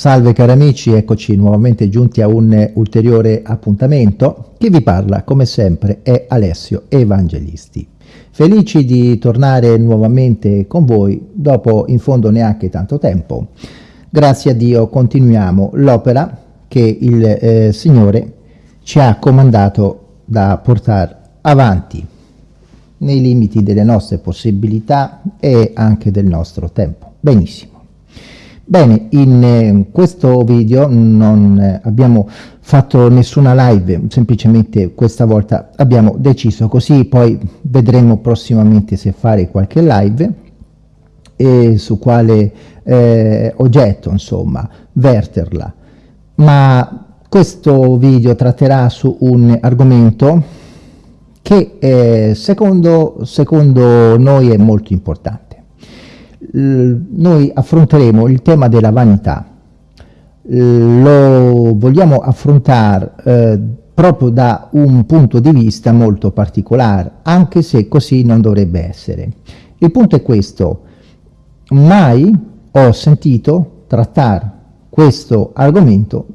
Salve cari amici, eccoci nuovamente giunti a un ulteriore appuntamento. Chi vi parla, come sempre, è Alessio Evangelisti. Felici di tornare nuovamente con voi dopo in fondo neanche tanto tempo. Grazie a Dio continuiamo l'opera che il eh, Signore ci ha comandato da portare avanti nei limiti delle nostre possibilità e anche del nostro tempo. Benissimo. Bene, in eh, questo video non eh, abbiamo fatto nessuna live, semplicemente questa volta abbiamo deciso così, poi vedremo prossimamente se fare qualche live e su quale eh, oggetto, insomma, verterla. Ma questo video tratterà su un argomento che eh, secondo, secondo noi è molto importante. Noi affronteremo il tema della vanità. lo vogliamo affrontare eh, proprio da un punto di vista molto particolare, anche se così non dovrebbe essere. Il punto è questo, mai ho sentito trattare questo argomento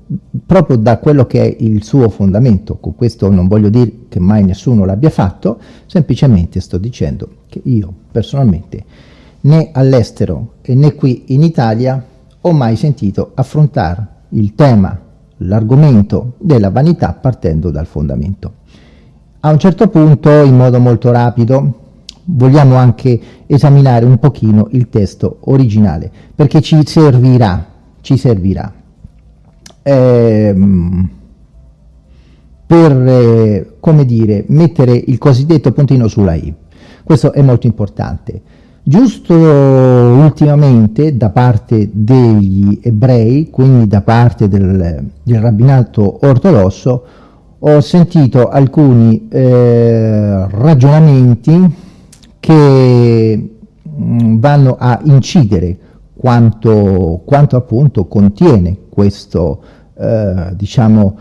proprio da quello che è il suo fondamento. Con questo non voglio dire che mai nessuno l'abbia fatto, semplicemente sto dicendo che io personalmente né all'estero e né qui in Italia ho mai sentito affrontare il tema, l'argomento della vanità partendo dal fondamento. A un certo punto, in modo molto rapido, vogliamo anche esaminare un pochino il testo originale, perché ci servirà ci servirà ehm, per, eh, come dire, mettere il cosiddetto puntino sulla i. Questo è molto importante. Giusto ultimamente da parte degli ebrei, quindi da parte del, del rabbinato ortodosso, ho sentito alcuni eh, ragionamenti che mh, mm, vanno a incidere quanto, quanto appunto contiene questo, eh, diciamo,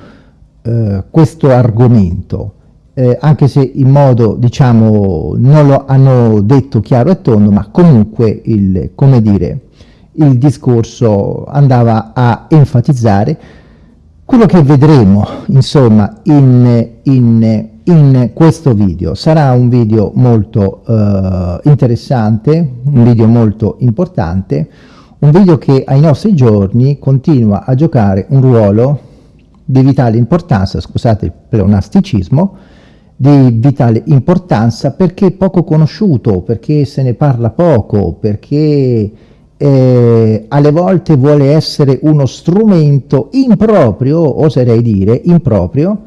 eh, questo argomento, eh, anche se in modo, diciamo, non lo hanno detto chiaro e tondo, ma comunque il, come dire, il discorso andava a enfatizzare quello che vedremo, insomma, in, in in questo video. Sarà un video molto eh, interessante, un video molto importante, un video che ai nostri giorni continua a giocare un ruolo di vitale importanza, scusate il pleonasticismo, di vitale importanza perché poco conosciuto, perché se ne parla poco, perché eh, alle volte vuole essere uno strumento improprio, oserei dire, improprio,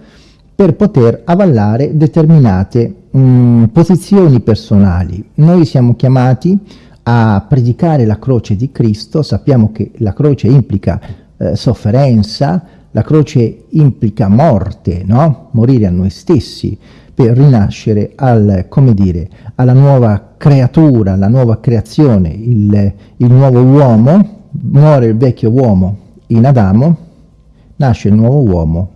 per poter avallare determinate mh, mm, posizioni personali. Noi siamo chiamati a predicare la croce di Cristo, sappiamo che la croce implica eh, sofferenza, la croce implica morte, no? morire a noi stessi per rinascere al, come dire, alla nuova creatura, alla nuova creazione, il, il nuovo uomo, muore il vecchio uomo in Adamo, nasce il nuovo uomo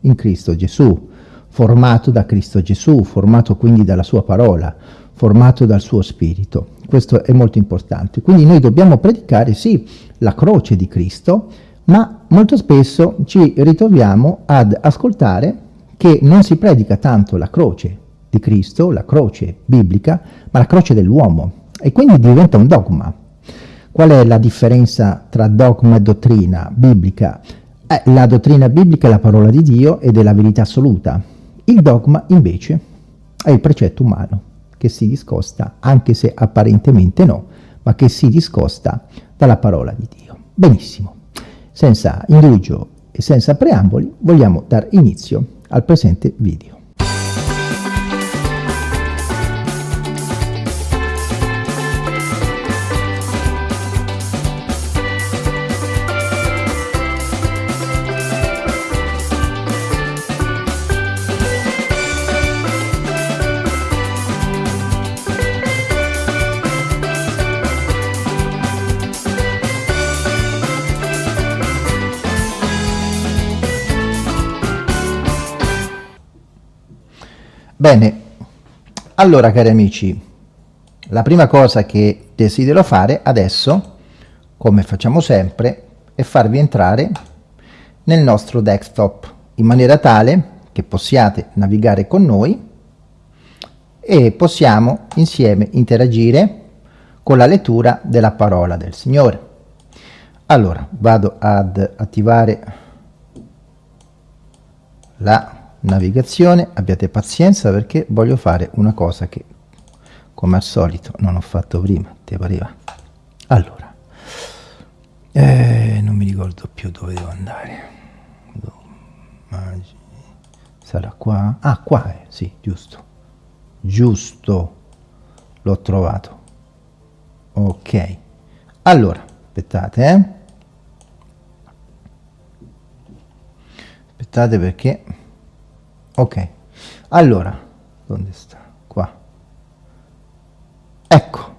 in Cristo Gesù, formato da Cristo Gesù, formato quindi dalla sua parola, formato dal suo spirito. Questo è molto importante. Quindi noi dobbiamo predicare, sì, la croce di Cristo, ma molto spesso ci ritroviamo ad ascoltare che non si predica tanto la croce di Cristo, la croce biblica, ma la croce dell'uomo. E quindi diventa un dogma. Qual è la differenza tra dogma e dottrina biblica? Eh, la dottrina biblica è la parola di Dio ed è la verità assoluta. Il dogma, invece, è il precetto umano, che si discosta, anche se apparentemente no, ma che si discosta dalla parola di Dio. Benissimo, senza indugio e senza preamboli, vogliamo dar inizio al presente video. Bene, allora cari amici, la prima cosa che desidero fare adesso, come facciamo sempre, e farvi entrare nel nostro desktop in maniera tale che possiate navigare con noi e possiamo insieme interagire con la lettura della parola del Signore. Allora, vado ad attivare la navigazione, abbiate pazienza perché voglio fare una cosa che come al solito non ho fatto prima, ti pareva? Allora, eh, non mi ricordo più dove devo andare. Sarà qua? Ah, qua è, sì, giusto. Giusto, l'ho trovato. Ok. Allora, aspettate, eh. Aspettate perché... Ok. Allora, dove sta? Qua. Ecco.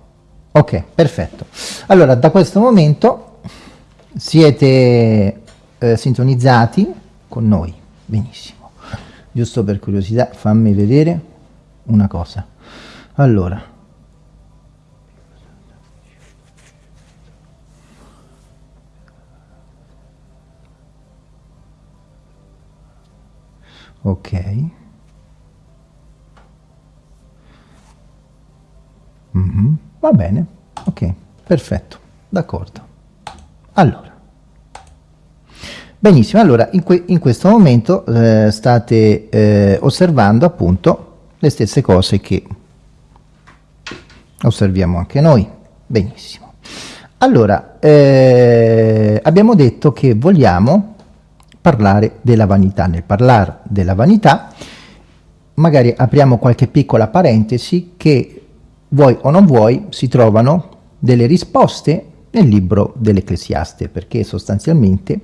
Ok, perfetto. Allora, da questo momento siete eh, sintonizzati con noi. Benissimo giusto per curiosità fammi vedere una cosa allora ok mm -hmm. va bene ok perfetto d'accordo allora Benissimo, allora in, que in questo momento eh, state eh, osservando appunto le stesse cose che osserviamo anche noi. Benissimo. Allora, eh, abbiamo detto che vogliamo parlare della vanità. Nel parlare della vanità, magari apriamo qualche piccola parentesi che vuoi o non vuoi si trovano delle risposte nel libro dell'Ecclesiaste, perché sostanzialmente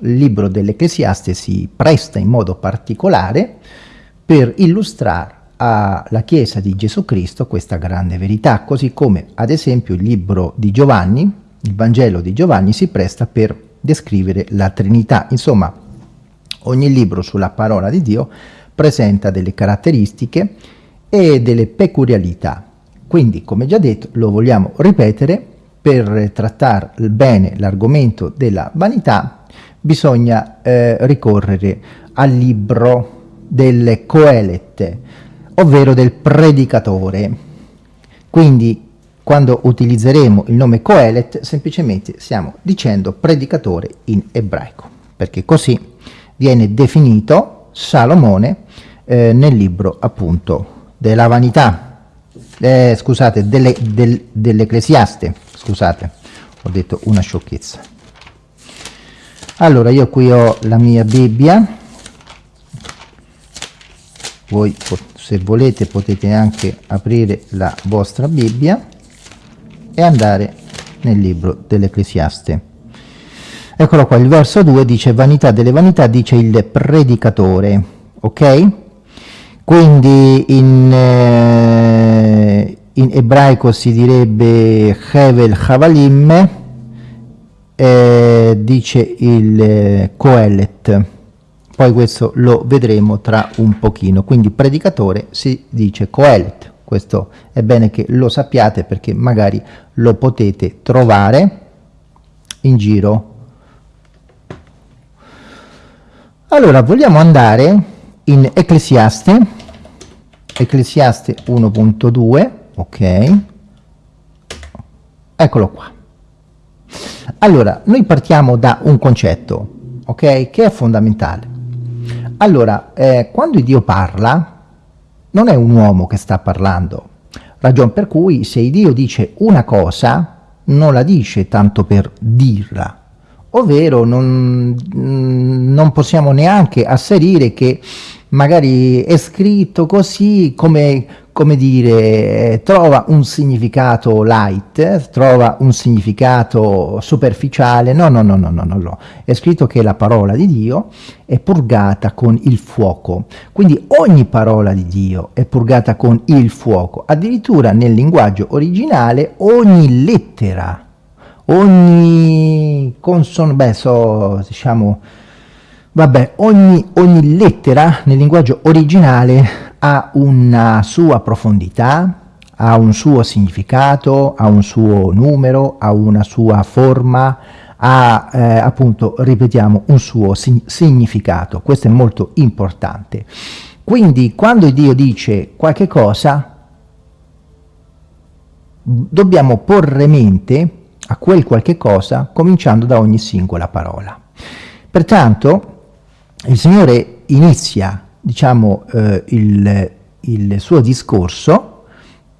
il libro dell'Ecclesiaste si presta in modo particolare per illustrare alla Chiesa di Gesù Cristo questa grande verità, così come ad esempio il libro di Giovanni, il Vangelo di Giovanni, si presta per descrivere la Trinità. Insomma, ogni libro sulla parola di Dio presenta delle caratteristiche e delle peculiarità. Quindi, come già detto, lo vogliamo ripetere, per trattare bene l'argomento della vanità bisogna eh, ricorrere al libro del Coelet, ovvero del predicatore. Quindi quando utilizzeremo il nome Coelet semplicemente stiamo dicendo predicatore in ebraico, perché così viene definito Salomone eh, nel libro appunto della vanità, eh, scusate, dell'Ecclesiaste, dell scusate, ho detto una sciocchezza. Allora io qui ho la mia Bibbia. Voi se volete potete anche aprire la vostra Bibbia e andare nel libro dell'Ecclesiaste. Eccolo qua il verso 2 dice vanità delle vanità dice il predicatore ok? Quindi in, eh, in ebraico si direbbe Hevel Havalim eh, dice il eh, Coelet poi questo lo vedremo tra un pochino. Quindi predicatore si dice Coelet questo è bene che lo sappiate perché magari lo potete trovare in giro. Allora vogliamo andare in Ecclesiaste Ecclesiaste 1.2 ok? Eccolo qua. Allora, noi partiamo da un concetto, ok, che è fondamentale. Allora, eh, quando Dio parla, non è un uomo che sta parlando, ragion per cui se Dio dice una cosa, non la dice tanto per dirla, ovvero non, non possiamo neanche asserire che magari è scritto così come come dire, trova un significato light, trova un significato superficiale, no, no, no, no, no, no, no, è scritto che la parola di Dio è purgata con il fuoco, quindi ogni parola di Dio è purgata con il fuoco, addirittura nel linguaggio originale ogni lettera, ogni consono, beh, so, diciamo, vabbè, ogni, ogni lettera nel linguaggio originale ha una sua profondità, ha un suo significato, ha un suo numero, ha una sua forma, ha eh, appunto, ripetiamo, un suo significato. Questo è molto importante. Quindi quando Dio dice qualche cosa, dobbiamo porre mente a quel qualche cosa cominciando da ogni singola parola. Pertanto il Signore inizia diciamo, eh, il, il suo discorso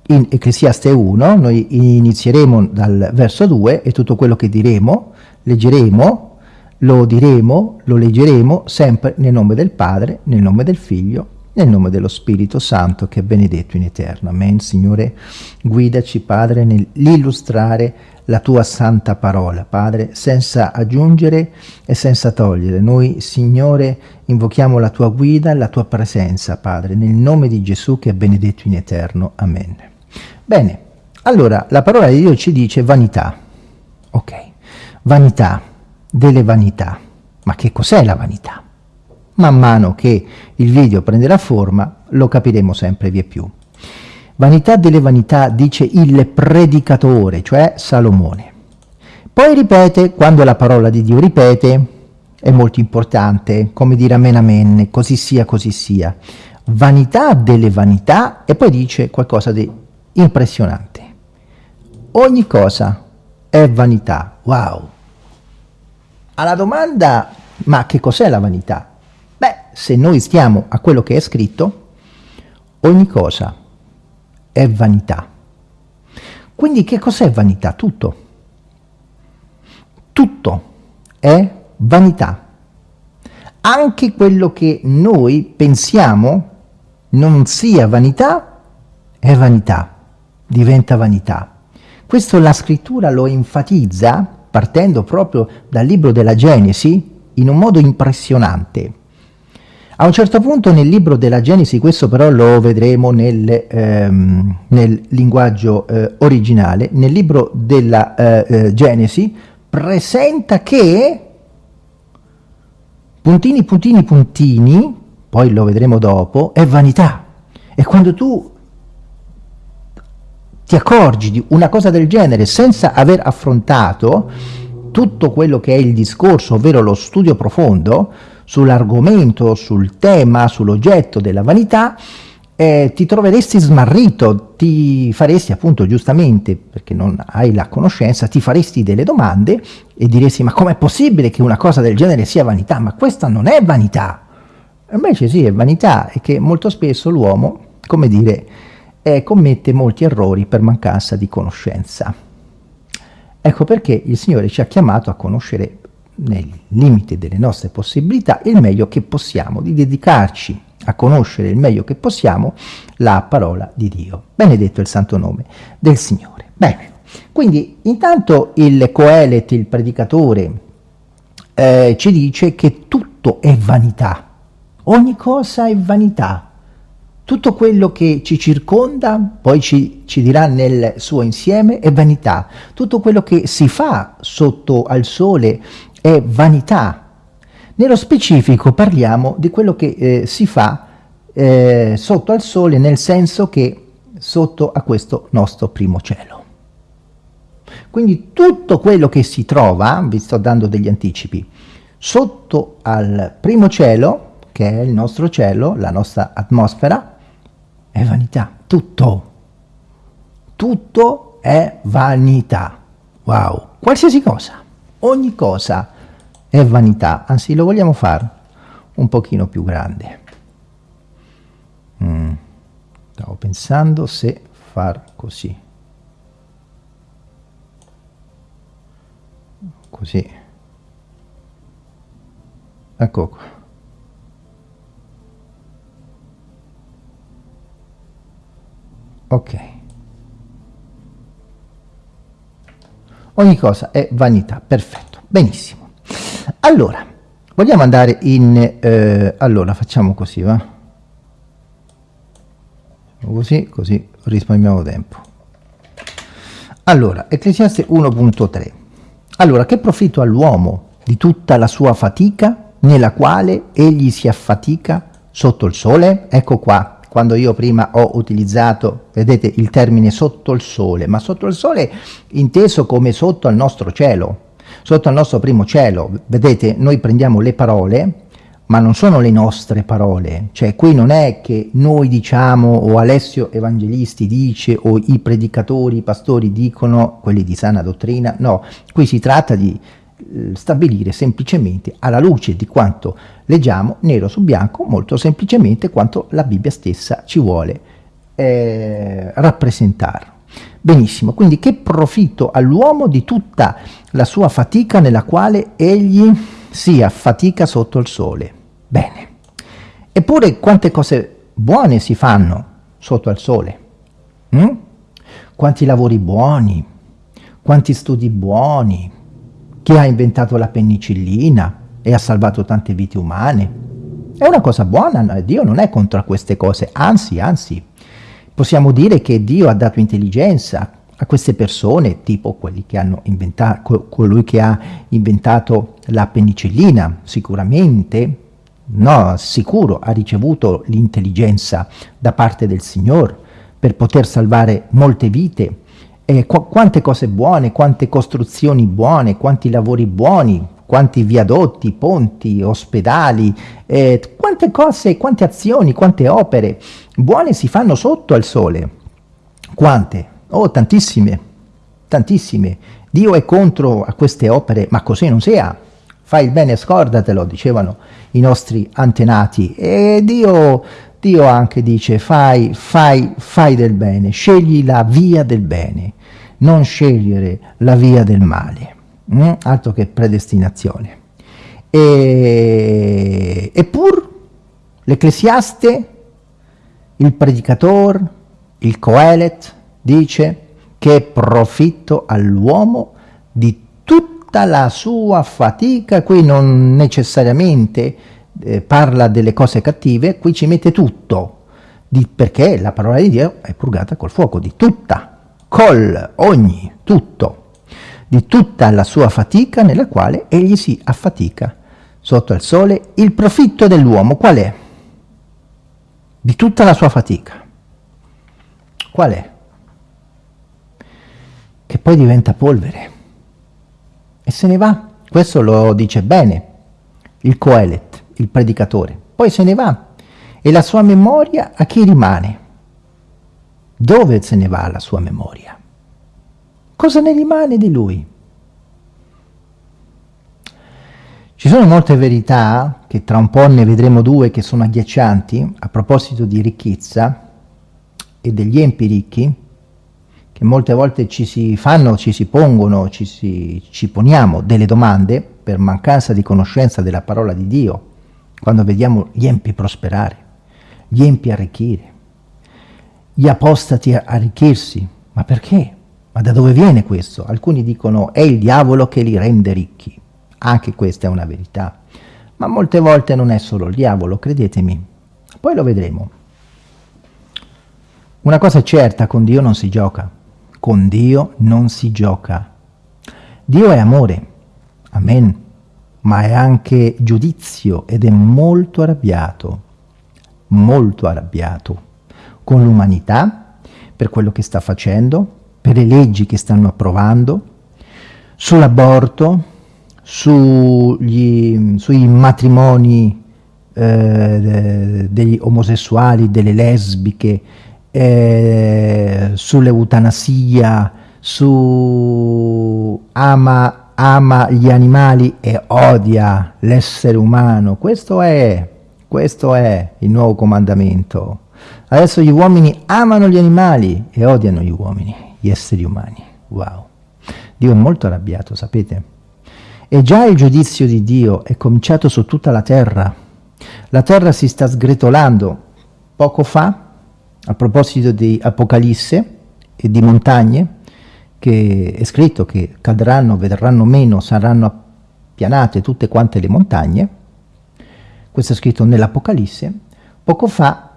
in Ecclesiaste 1, noi inizieremo dal verso 2 e tutto quello che diremo, leggeremo, lo diremo, lo leggeremo sempre nel nome del Padre, nel nome del Figlio, nel nome dello Spirito Santo che è benedetto in eterno. Amen. Signore, guidaci Padre nell'illustrare la tua santa parola, Padre, senza aggiungere e senza togliere. Noi, Signore, invochiamo la tua guida la tua presenza, Padre, nel nome di Gesù che è benedetto in eterno. Amen. Bene, allora la parola di Dio ci dice vanità. Ok, vanità, delle vanità. Ma che cos'è la vanità? Man mano che il video prenderà forma lo capiremo sempre via più. Vanità delle vanità dice il predicatore, cioè Salomone. Poi ripete, quando la parola di Dio ripete, è molto importante, come dire amen amen, così sia, così sia. Vanità delle vanità e poi dice qualcosa di impressionante. Ogni cosa è vanità, wow. Alla domanda, ma che cos'è la vanità? Se noi stiamo a quello che è scritto, ogni cosa è vanità. Quindi che cos'è vanità? Tutto. Tutto è vanità. Anche quello che noi pensiamo non sia vanità, è vanità, diventa vanità. Questo la scrittura lo enfatizza partendo proprio dal libro della Genesi in un modo impressionante. A un certo punto nel libro della Genesi, questo però lo vedremo nel, ehm, nel linguaggio eh, originale, nel libro della eh, eh, Genesi presenta che puntini, puntini, puntini, poi lo vedremo dopo, è vanità. E quando tu ti accorgi di una cosa del genere senza aver affrontato tutto quello che è il discorso, ovvero lo studio profondo, sull'argomento, sul tema, sull'oggetto della vanità, eh, ti troveresti smarrito, ti faresti appunto giustamente, perché non hai la conoscenza, ti faresti delle domande e diresti ma com'è possibile che una cosa del genere sia vanità? Ma questa non è vanità! Invece sì, è vanità e che molto spesso l'uomo, come dire, eh, commette molti errori per mancanza di conoscenza. Ecco perché il Signore ci ha chiamato a conoscere nel limite delle nostre possibilità il meglio che possiamo, di dedicarci a conoscere il meglio che possiamo la parola di Dio. Benedetto il santo nome del Signore. Bene, quindi intanto il Coelet, il predicatore, eh, ci dice che tutto è vanità, ogni cosa è vanità, tutto quello che ci circonda, poi ci, ci, dirà nel suo insieme, è vanità. Tutto quello che si fa sotto al sole è vanità. Nello specifico parliamo di quello che eh, si fa eh, sotto al sole, nel senso che sotto a questo nostro primo cielo. Quindi tutto quello che si trova, vi sto dando degli anticipi, sotto al primo cielo, che è il nostro cielo, la nostra atmosfera, è vanità. Tutto. Tutto è vanità. Wow. Qualsiasi cosa. Ogni cosa è vanità, anzi lo vogliamo fare un pochino più grande. Mm. Stavo pensando se far così. Così. Ecco qua. Ok. Ogni cosa è vanità, perfetto, benissimo. Allora, vogliamo andare in... Eh, allora, facciamo così, va? Così, così risparmiamo tempo. Allora, Ecclesiaste 1.3. Allora, che profitto all'uomo di tutta la sua fatica nella quale egli si affatica sotto il sole? Ecco qua, quando io prima ho utilizzato, vedete, il termine sotto il sole, ma sotto il sole inteso come sotto al nostro cielo, sotto al nostro primo cielo. Vedete, noi prendiamo le parole, ma non sono le nostre parole, cioè qui non è che noi diciamo o Alessio Evangelisti dice o i predicatori, i pastori dicono, quelli di sana dottrina, no, qui si tratta di eh, stabilire semplicemente alla luce di quanto leggiamo nero su bianco, molto semplicemente quanto la Bibbia stessa ci vuole eh, rappresentare. Benissimo, quindi che profitto all'uomo di tutta la sua fatica nella quale egli si affatica sotto il sole. Bene. Eppure quante cose buone si fanno sotto al sole? Mm? Quanti lavori buoni, quanti studi buoni, chi ha inventato la penicillina e ha salvato tante vite umane. È una cosa buona, Dio non è contro queste cose, anzi, anzi, possiamo dire che Dio ha dato intelligenza a queste persone, tipo che colui che ha inventato la penicillina, sicuramente, no, sicuro, ha ricevuto l'intelligenza da parte del Signore per poter salvare molte vite. E qu quante cose buone, quante costruzioni buone, quanti lavori buoni, quanti viadotti, ponti, ospedali, eh, quante cose, quante azioni, quante opere buone si fanno sotto al sole. Quante? Oh, tantissime, tantissime. Dio è contro a queste opere, ma così non sia. Fai il bene, scordatelo, dicevano i nostri antenati. E Dio, Dio anche dice, fai, fai, fai del bene, scegli la via del bene, non scegliere la via del male. Mm? Altro che predestinazione. E, eppur l'ecclesiaste, il predicatore, il coelet, dice che profitto all'uomo di tutta la sua fatica, qui non necessariamente eh, parla delle cose cattive, qui ci mette tutto, di, perché la parola di Dio è purgata col fuoco, di tutta, col, ogni, tutto, di tutta la sua fatica nella quale egli si affatica sotto il sole. Il profitto dell'uomo qual è? Di tutta la sua fatica. Qual è? che poi diventa polvere e se ne va. Questo lo dice bene il Coelet, il predicatore. Poi se ne va e la sua memoria a chi rimane? Dove se ne va la sua memoria? Cosa ne rimane di lui? Ci sono molte verità, che tra un po' ne vedremo due che sono agghiaccianti, a proposito di ricchezza e degli empi ricchi, che molte volte ci si fanno, ci si pongono, ci, si, ci poniamo delle domande per mancanza di conoscenza della parola di Dio, quando vediamo gli empi prosperare, gli empi arricchire, gli apostati arricchirsi. Ma perché? Ma da dove viene questo? Alcuni dicono è il diavolo che li rende ricchi. Anche questa è una verità. Ma molte volte non è solo il diavolo, credetemi. Poi lo vedremo. Una cosa è certa, con Dio non si gioca con Dio non si gioca. Dio è amore, amen, ma è anche giudizio ed è molto arrabbiato, molto arrabbiato con l'umanità per quello che sta facendo, per le leggi che stanno approvando, sull'aborto, sui matrimoni eh, degli omosessuali, delle lesbiche, eh, sull'eutanasia, su ama, ama gli animali e odia l'essere umano. Questo è, questo è il nuovo comandamento. Adesso gli uomini amano gli animali e odiano gli uomini, gli esseri umani. Wow. Dio è molto arrabbiato, sapete? E già il giudizio di Dio è cominciato su tutta la terra. La terra si sta sgretolando. Poco fa a proposito di Apocalisse e di montagne, che è scritto che cadranno, vedranno meno, saranno appianate tutte quante le montagne, questo è scritto nell'Apocalisse, poco fa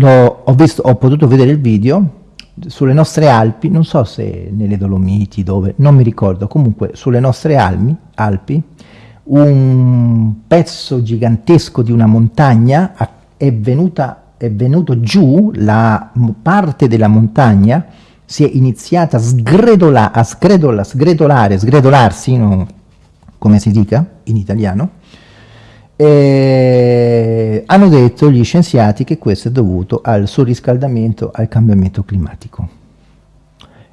ho, visto, ho potuto vedere il video sulle nostre Alpi, non so se nelle Dolomiti, dove, non mi ricordo, comunque sulle nostre Almi, Alpi, un pezzo gigantesco di una montagna è venuta è venuto giù, la parte della montagna si è iniziata a sgredola, a sgredola, sgredolare, sgredolarsi, no? come si dica in italiano, e hanno detto gli scienziati che questo è dovuto al surriscaldamento, al cambiamento climatico.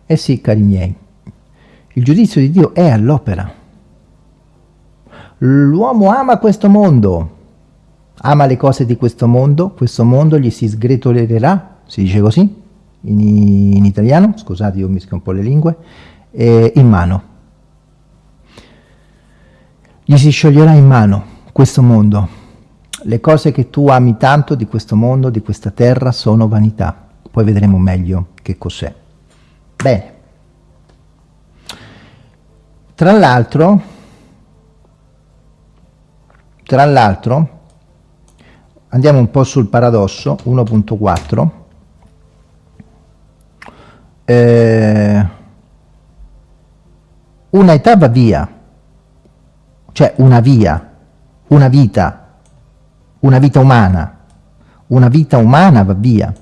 Eh sì, cari miei, il giudizio di Dio è all'opera. L'uomo ama questo mondo, ama le cose di questo mondo, questo mondo gli si sgretolerà, si dice così, in, in italiano, scusate io mischio un po' le lingue, eh, in mano. Gli si scioglierà in mano questo mondo. Le cose che tu ami tanto di questo mondo, di questa terra, sono vanità. Poi vedremo meglio che cos'è. Bene. Tra l'altro, tra l'altro, andiamo un po' sul paradosso, 1.4, eh, una età va via, cioè una via, una vita, una vita umana, una vita umana va via,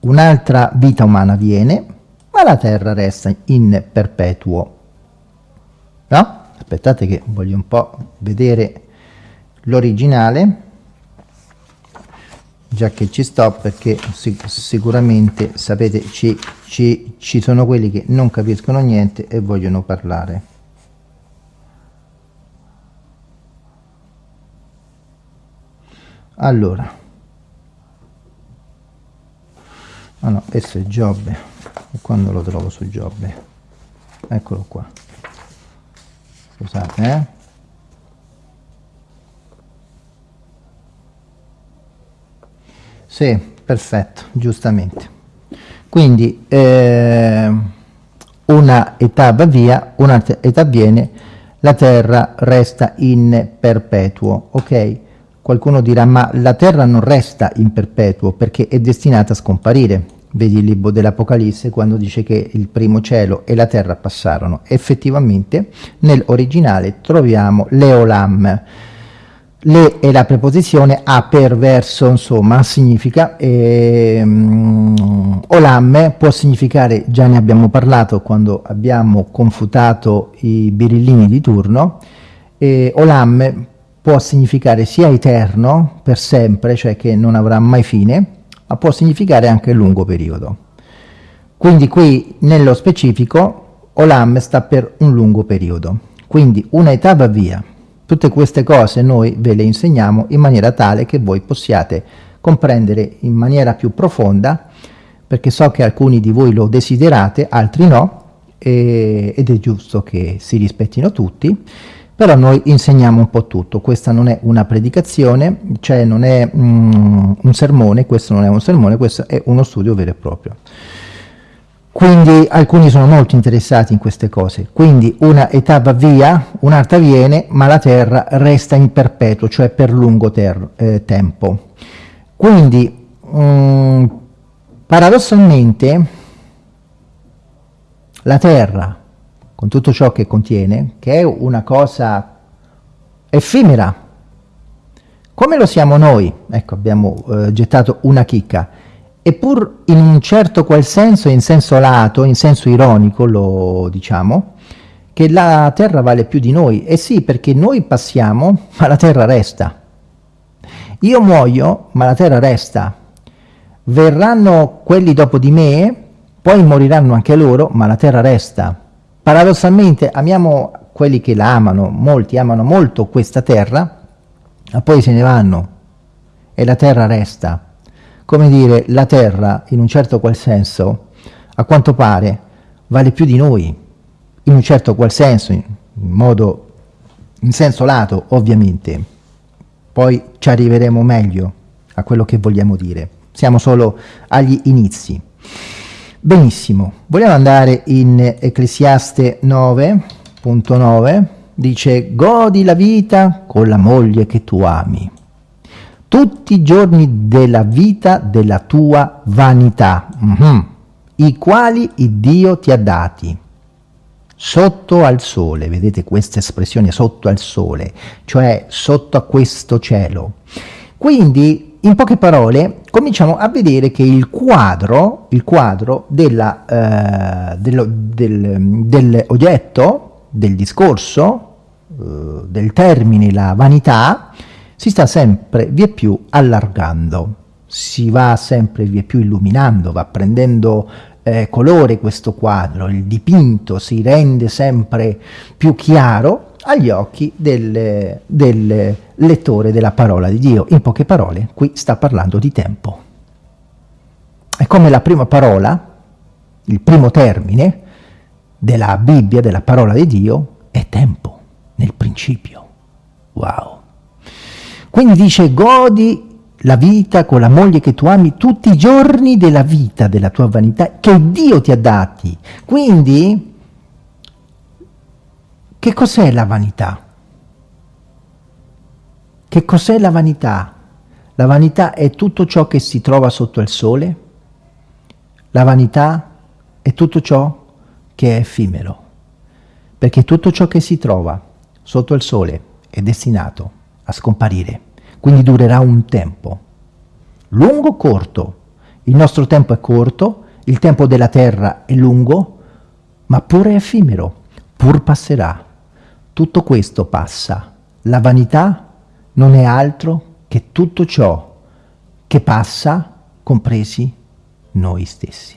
un'altra vita umana viene, ma la terra resta in perpetuo. No? Aspettate che voglio un po' vedere l'originale, già che ci sto, perché sic sicuramente, sapete, ci, ci, ci sono quelli che non capiscono niente e vogliono parlare. Allora. Ah no, questo è Giobbe. Quando lo trovo su Giobbe? Eccolo qua. Scusate eh. Sì, perfetto, giustamente. Quindi eh, una età va via un'altra età viene la terra resta in perpetuo ok Qualcuno dirà, ma la terra non resta in perpetuo perché è destinata a scomparire. Vedi il libro dell'Apocalisse quando dice che il primo cielo e la terra passarono. Effettivamente nell'originale troviamo l'eolam. Le è la preposizione a per verso, insomma, significa ehm, olam può significare, già ne abbiamo parlato quando abbiamo confutato i birillini di turno, e olam può significare sia eterno, per sempre, cioè che non avrà mai fine, ma può significare anche lungo periodo. Quindi qui nello specifico Olam sta per un lungo periodo, quindi una età va via. Tutte queste cose noi ve le insegniamo in maniera tale che voi possiate comprendere in maniera più profonda, perché so che alcuni di voi lo desiderate, altri no, e, ed è giusto che si rispettino tutti, però noi insegniamo un po' tutto, questa non è una predicazione, cioè non è mm, un sermone, questo non è un sermone, questo è uno studio vero e proprio. Quindi alcuni sono molto interessati in queste cose, quindi una età va via, un'altra viene, ma la terra resta in perpetuo, cioè per lungo eh, tempo. Quindi, mm, paradossalmente, la terra con tutto ciò che contiene, che è una cosa effimera. Come lo siamo noi? Ecco, abbiamo eh, gettato una chicca. Eppur in un certo qual senso, in senso lato, in senso ironico, lo diciamo, che la Terra vale più di noi. E sì, perché noi passiamo, ma la Terra resta. Io muoio, ma la Terra resta. Verranno quelli dopo di me, poi moriranno anche loro, ma la Terra resta. Paradossalmente amiamo quelli che la amano, molti amano molto questa terra, ma poi se ne vanno e la terra resta. Come dire, la terra, in un certo qual senso, a quanto pare, vale più di noi, in un certo qual senso, in, modo, in senso lato, ovviamente. Poi ci arriveremo meglio a quello che vogliamo dire. Siamo solo agli inizi. Benissimo, vogliamo andare in Ecclesiaste 9.9, dice godi la vita con la moglie che tu ami, tutti i giorni della vita della tua vanità, mm -hmm, i quali il Dio ti ha dati, sotto al sole, vedete questa espressione sotto al sole, cioè sotto a questo cielo. Quindi in poche parole, cominciamo a vedere che il quadro, il quadro della, eh, dello, del, dell'oggetto, del discorso, eh, del termine la vanità si sta sempre via più allargando, si va sempre via più illuminando, va prendendo eh, colore questo quadro, il dipinto si rende sempre più chiaro agli occhi del, del lettore della parola di Dio. In poche parole, qui sta parlando di tempo. È come la prima parola, il primo termine della Bibbia, della parola di Dio, è tempo, nel principio. Wow! Quindi dice, godi la vita con la moglie che tu ami tutti i giorni della vita, della tua vanità, che Dio ti ha dati. Quindi che cos'è la vanità? Che cos'è la vanità? La vanità è tutto ciò che si trova sotto il sole. La vanità è tutto ciò che è effimero. Perché tutto ciò che si trova sotto il sole è destinato a scomparire. Quindi durerà un tempo. Lungo o corto? Il nostro tempo è corto, il tempo della terra è lungo, ma pure effimero, pur passerà. Tutto questo passa. La vanità non è altro che tutto ciò che passa, compresi noi stessi.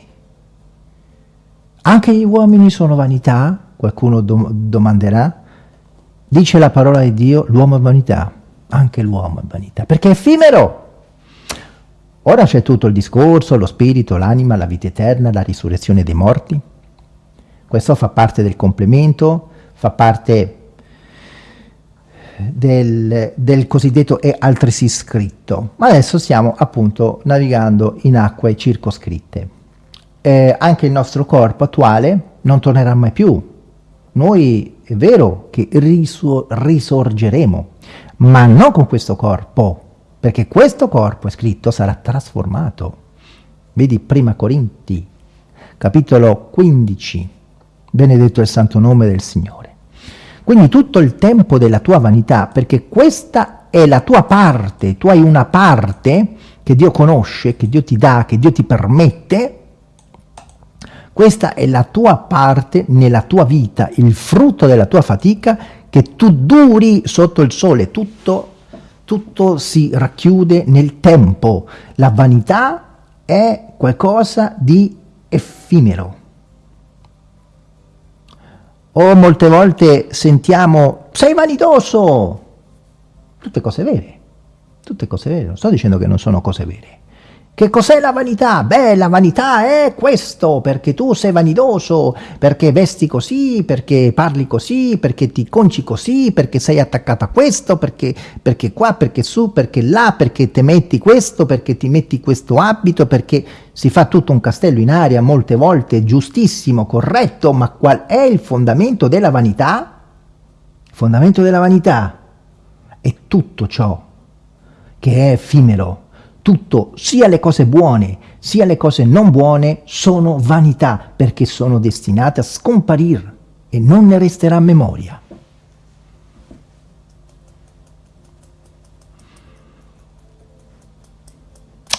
Anche gli uomini sono vanità? Qualcuno dom domanderà. Dice la parola di Dio, l'uomo è vanità. Anche l'uomo è vanità, perché è effimero. Ora c'è tutto il discorso, lo spirito, l'anima, la vita eterna, la risurrezione dei morti. Questo fa parte del complemento, fa parte del, del, cosiddetto è altresì scritto, ma adesso stiamo appunto navigando in acque circoscritte. Eh, anche il nostro corpo attuale non tornerà mai più. Noi è vero che risor risorgeremo, ma non con questo corpo, perché questo corpo è scritto sarà trasformato. Vedi prima Corinti, capitolo 15, benedetto il santo nome del Signore. Quindi tutto il tempo della tua vanità, perché questa è la tua parte, tu hai una parte che Dio conosce, che Dio ti dà, che Dio ti permette, questa è la tua parte nella tua vita, il frutto della tua fatica, che tu duri sotto il sole, tutto, tutto si racchiude nel tempo. La vanità è qualcosa di effimero. O molte volte sentiamo, sei vanidoso! Tutte cose vere, tutte cose vere, non sto dicendo che non sono cose vere. Che cos'è la vanità? Beh, la vanità è questo, perché tu sei vanidoso, perché vesti così, perché parli così, perché ti conci così, perché sei attaccato a questo, perché, perché qua, perché su, perché là, perché ti metti questo, perché ti metti questo abito, perché si fa tutto un castello in aria molte volte, giustissimo, corretto, ma qual è il fondamento della vanità? Il fondamento della vanità è tutto ciò che è effimero, tutto, sia le cose buone, sia le cose non buone, sono vanità, perché sono destinate a scomparire e non ne resterà memoria.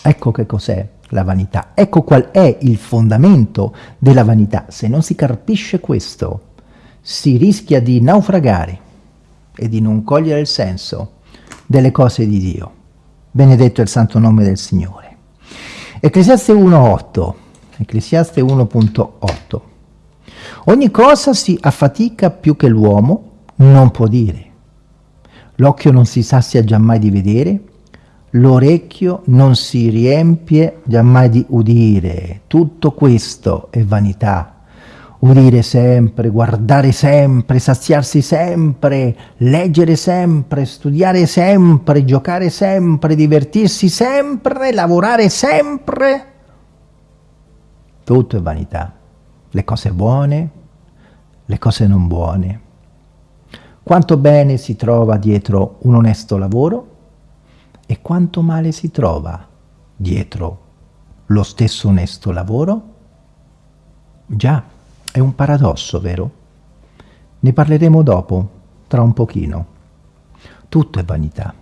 Ecco che cos'è la vanità, ecco qual è il fondamento della vanità. Se non si capisce questo, si rischia di naufragare e di non cogliere il senso delle cose di Dio. Benedetto è il santo nome del Signore. Ecclesiaste 1.8, Ecclesiaste 1.8. Ogni cosa si affatica più che l'uomo non può dire. L'occhio non si sazia giammai di vedere, l'orecchio non si riempie giammai di udire. Tutto questo è vanità udire sempre, guardare sempre, saziarsi sempre, leggere sempre, studiare sempre, giocare sempre, divertirsi sempre, lavorare sempre. Tutto è vanità. Le cose buone, le cose non buone. Quanto bene si trova dietro un onesto lavoro e quanto male si trova dietro lo stesso onesto lavoro? Già. È un paradosso, vero? Ne parleremo dopo, tra un pochino. Tutto è vanità.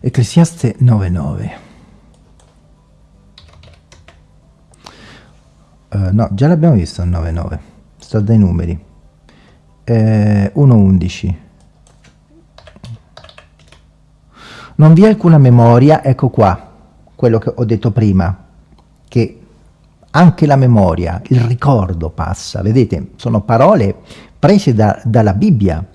Ecclesiaste 9.9 uh, eh, No, già l'abbiamo visto il 9.9, sta dai numeri. eh, 1.11 non vi è alcuna memoria, ecco qua, quello che ho detto prima, che anche la memoria, il ricordo passa, vedete, sono parole prese da, dalla Bibbia,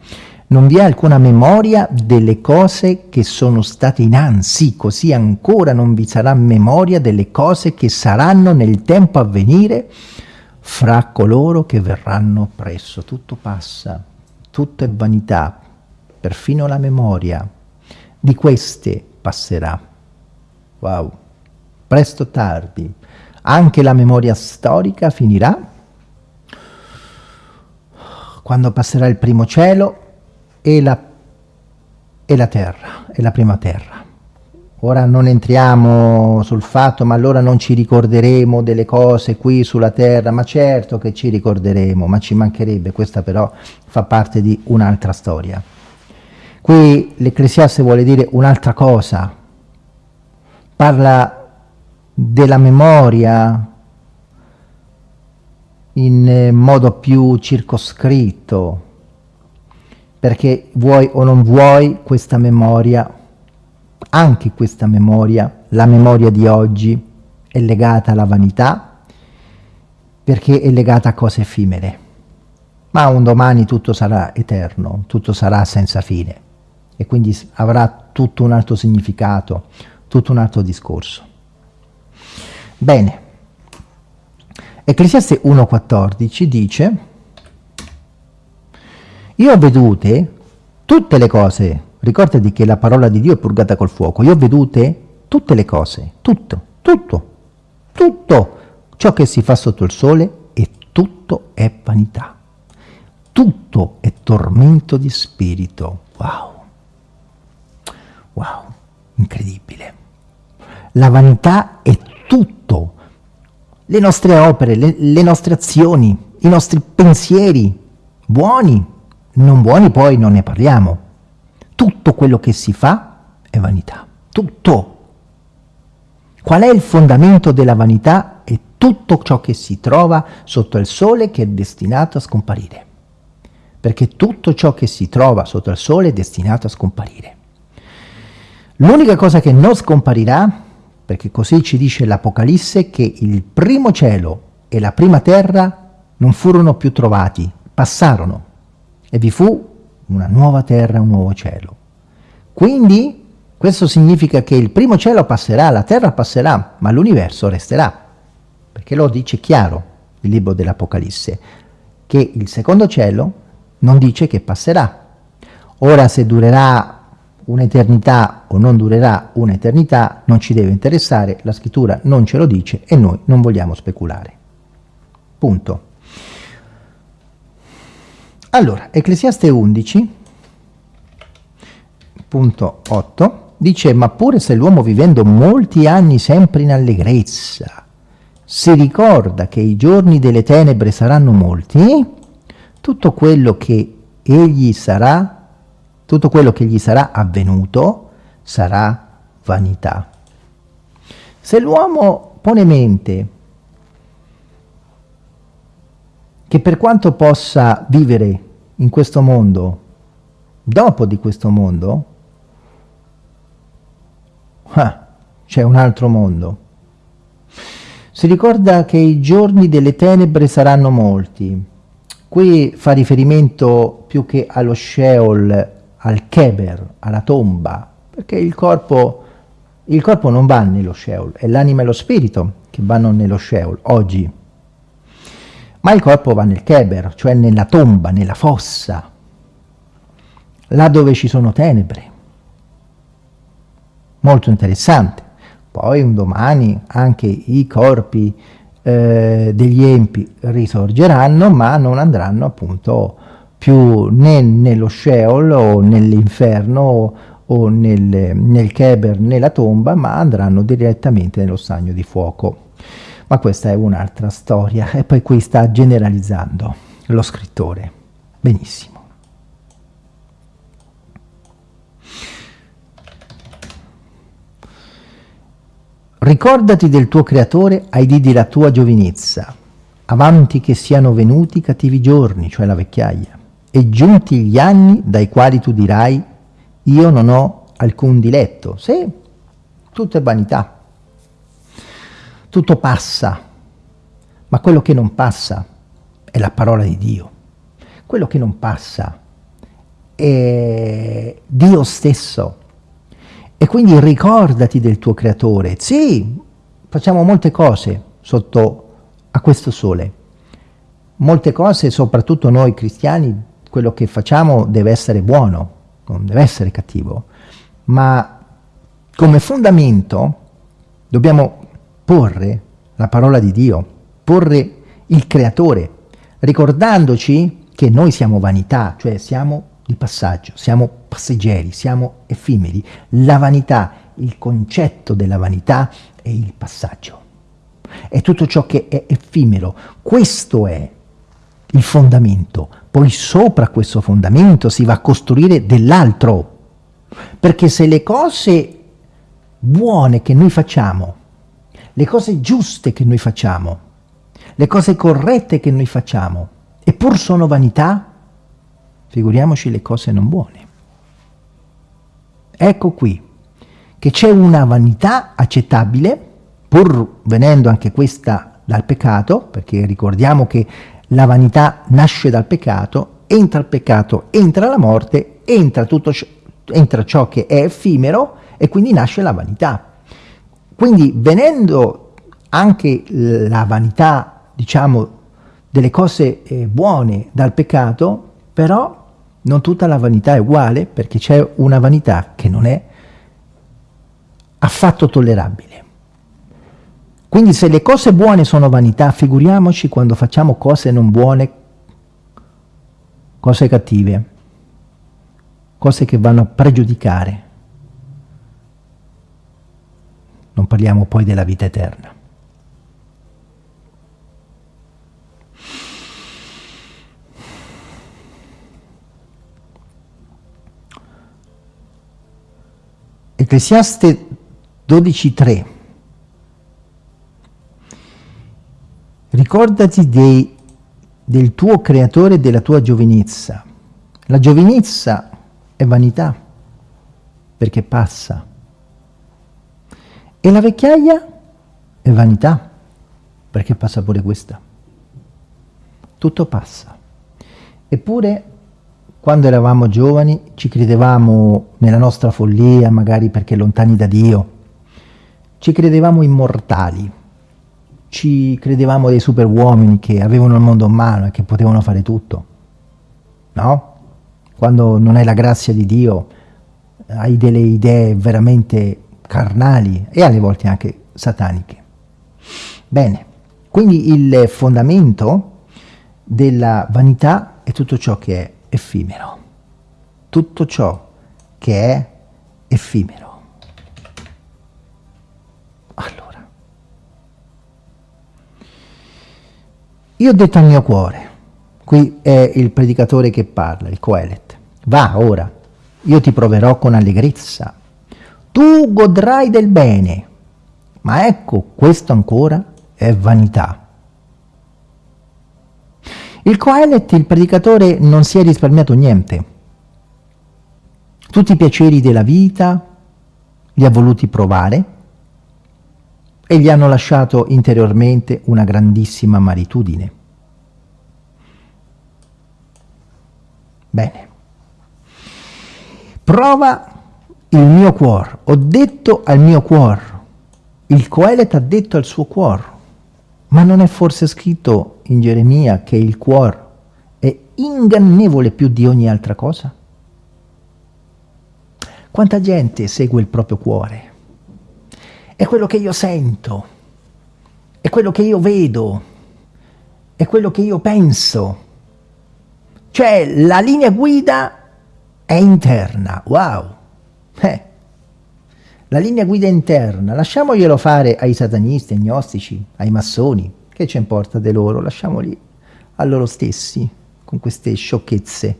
non vi è alcuna memoria delle cose che sono state innanzi, così ancora non vi sarà memoria delle cose che saranno nel tempo a venire fra coloro che verranno presso. Tutto passa, tutto è vanità, perfino la memoria di queste passerà. Wow, presto o tardi, anche la memoria storica finirà quando passerà il primo cielo e la, e la terra, e la prima terra. Ora non entriamo sul fatto, ma allora non ci ricorderemo delle cose qui sulla terra, ma certo che ci ricorderemo, ma ci mancherebbe, questa però fa parte di un'altra storia. Qui l'Ecclesiaste vuole dire un'altra cosa, parla della memoria in modo più circoscritto, perché vuoi o non vuoi questa memoria, anche questa memoria, la memoria di oggi, è legata alla vanità, perché è legata a cose effimere. Ma un domani tutto sarà eterno, tutto sarà senza fine e quindi avrà tutto un altro significato, tutto un altro discorso. Bene, Ecclesiaste 1.14 dice io ho vedute tutte le cose, ricordati che la parola di Dio è purgata col fuoco, io ho vedute tutte le cose, tutto, tutto, tutto ciò che si fa sotto il sole e tutto è vanità, tutto è tormento di spirito, wow. Wow, incredibile. La vanità è tutto. Le nostre opere, le, le nostre azioni, i nostri pensieri, buoni, non buoni poi non ne parliamo. Tutto quello che si fa è vanità. Tutto. Qual è il fondamento della vanità? È tutto ciò che si trova sotto il sole che è destinato a scomparire. Perché tutto ciò che si trova sotto il sole è destinato a scomparire. L'unica cosa che non scomparirà, perché così ci dice l'Apocalisse, che il primo cielo e la prima terra non furono più trovati, passarono, e vi fu una nuova terra un nuovo cielo. Quindi questo significa che il primo cielo passerà, la terra passerà, ma l'universo resterà, perché lo dice chiaro il libro dell'Apocalisse, che il secondo cielo non dice che passerà. Ora se durerà un'eternità o non durerà un'eternità non ci deve interessare, la scrittura non ce lo dice e noi non vogliamo speculare. Punto. Allora, Ecclesiaste 11, punto 8, dice ma pure se l'uomo vivendo molti anni sempre in allegrezza si ricorda che i giorni delle tenebre saranno molti, tutto quello che egli sarà tutto quello che gli sarà avvenuto sarà vanità. Se l'uomo pone mente che per quanto possa vivere in questo mondo, dopo di questo mondo, ah, c'è un altro mondo. Si ricorda che i giorni delle tenebre saranno molti. Qui fa riferimento più che allo Sheol al Keber, alla tomba, perché il corpo, il corpo non va nello Sheol, è l'anima e lo spirito che vanno nello Sheol oggi, ma il corpo va nel Keber, cioè nella tomba, nella fossa, là dove ci sono tenebre. Molto interessante. Poi un domani anche i corpi eh, degli empi risorgeranno, ma non andranno appunto più né nello Sheol o nell'inferno o nel, nel Keber, nella tomba, ma andranno direttamente nello stagno di fuoco. Ma questa è un'altra storia e poi qui sta generalizzando lo scrittore. Benissimo. Ricordati del tuo creatore ai dì della tua giovinezza, avanti che siano venuti cattivi giorni, cioè la vecchiaia e giunti gli anni dai quali tu dirai io non ho alcun diletto. Sì, tutto è vanità. Tutto passa, ma quello che non passa è la parola di Dio. Quello che non passa è Dio stesso. E quindi ricordati del tuo creatore. Sì, facciamo molte cose sotto a questo sole. Molte cose, soprattutto noi cristiani, quello che facciamo deve essere buono, non deve essere cattivo, ma come fondamento dobbiamo porre la parola di Dio, porre il creatore, ricordandoci che noi siamo vanità, cioè siamo di passaggio, siamo passeggeri, siamo effimeri. La vanità, il concetto della vanità è il passaggio, è tutto ciò che è effimero. Questo è il fondamento. Poi sopra questo fondamento si va a costruire dell'altro. Perché se le cose buone che noi facciamo, le cose giuste che noi facciamo, le cose corrette che noi facciamo, eppur sono vanità, figuriamoci le cose non buone. Ecco qui che c'è una vanità accettabile, pur venendo anche questa dal peccato, perché ricordiamo che la vanità nasce dal peccato, entra il peccato, entra la morte, entra, tutto, entra ciò che è effimero e quindi nasce la vanità. Quindi venendo anche la vanità, diciamo, delle cose eh, buone dal peccato, però non tutta la vanità è uguale perché c'è una vanità che non è affatto tollerabile. Quindi se le cose buone sono vanità, figuriamoci quando facciamo cose non buone, cose cattive, cose che vanno a pregiudicare. Non parliamo poi della vita eterna. Ecclesiaste 12.3 Ricordati dei, del tuo creatore e della tua giovinezza. La giovinezza è vanità, perché passa. E la vecchiaia è vanità, perché passa pure questa. Tutto passa. Eppure, quando eravamo giovani, ci credevamo nella nostra follia, magari perché lontani da Dio. Ci credevamo immortali ci credevamo dei super uomini che avevano il mondo in mano e che potevano fare tutto. No? Quando non hai la grazia di Dio, hai delle idee veramente carnali e alle volte anche sataniche. Bene, quindi il fondamento della vanità è tutto ciò che è effimero. Tutto ciò che è effimero. Io ho detto al mio cuore, qui è il predicatore che parla, il Coelet, va ora, io ti proverò con allegrezza, tu godrai del bene, ma ecco, questo ancora è vanità. Il Coelet, il predicatore, non si è risparmiato niente. Tutti i piaceri della vita li ha voluti provare e gli hanno lasciato interiormente una grandissima maritudine. Bene. Prova il mio cuore. Ho detto al mio cuore. Il Coelet ha detto al suo cuore. Ma non è forse scritto in Geremia che il cuore è ingannevole più di ogni altra cosa? Quanta gente segue il proprio cuore? È quello che io sento, è quello che io vedo, è quello che io penso. Cioè la linea guida è interna, wow! Eh. La linea guida interna, lasciamoglielo fare ai satanisti, ai gnostici, ai massoni, che ci importa di loro, lasciamoli a loro stessi, con queste sciocchezze,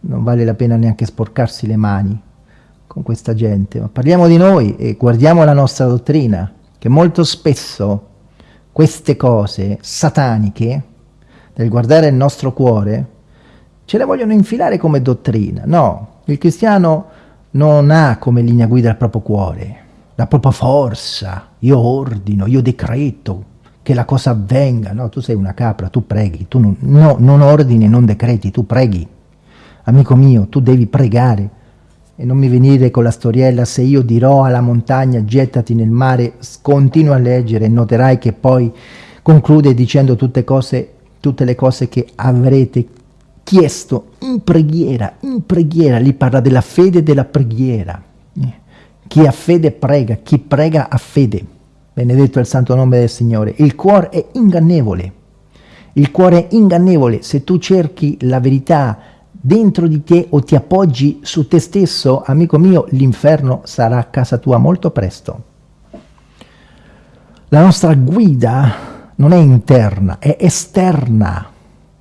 non vale la pena neanche sporcarsi le mani con questa gente, ma parliamo di noi e guardiamo la nostra dottrina, che molto spesso queste cose sataniche, nel guardare il nostro cuore, ce le vogliono infilare come dottrina. No, il cristiano non ha come linea guida il proprio cuore, la propria forza. Io ordino, io decreto che la cosa avvenga. No, tu sei una capra, tu preghi, tu non, no, non ordini, non decreti, tu preghi. Amico mio, tu devi pregare e non mi venire con la storiella se io dirò alla montagna gettati nel mare, continua a leggere e noterai che poi conclude dicendo tutte, cose, tutte le cose che avrete chiesto in preghiera, in preghiera, lì parla della fede e della preghiera. Chi ha fede prega, chi prega ha fede. Benedetto il santo nome del Signore. Il cuore è ingannevole. Il cuore è ingannevole. Se tu cerchi la verità dentro di te o ti appoggi su te stesso, amico mio, l'inferno sarà a casa tua molto presto. La nostra guida non è interna, è esterna,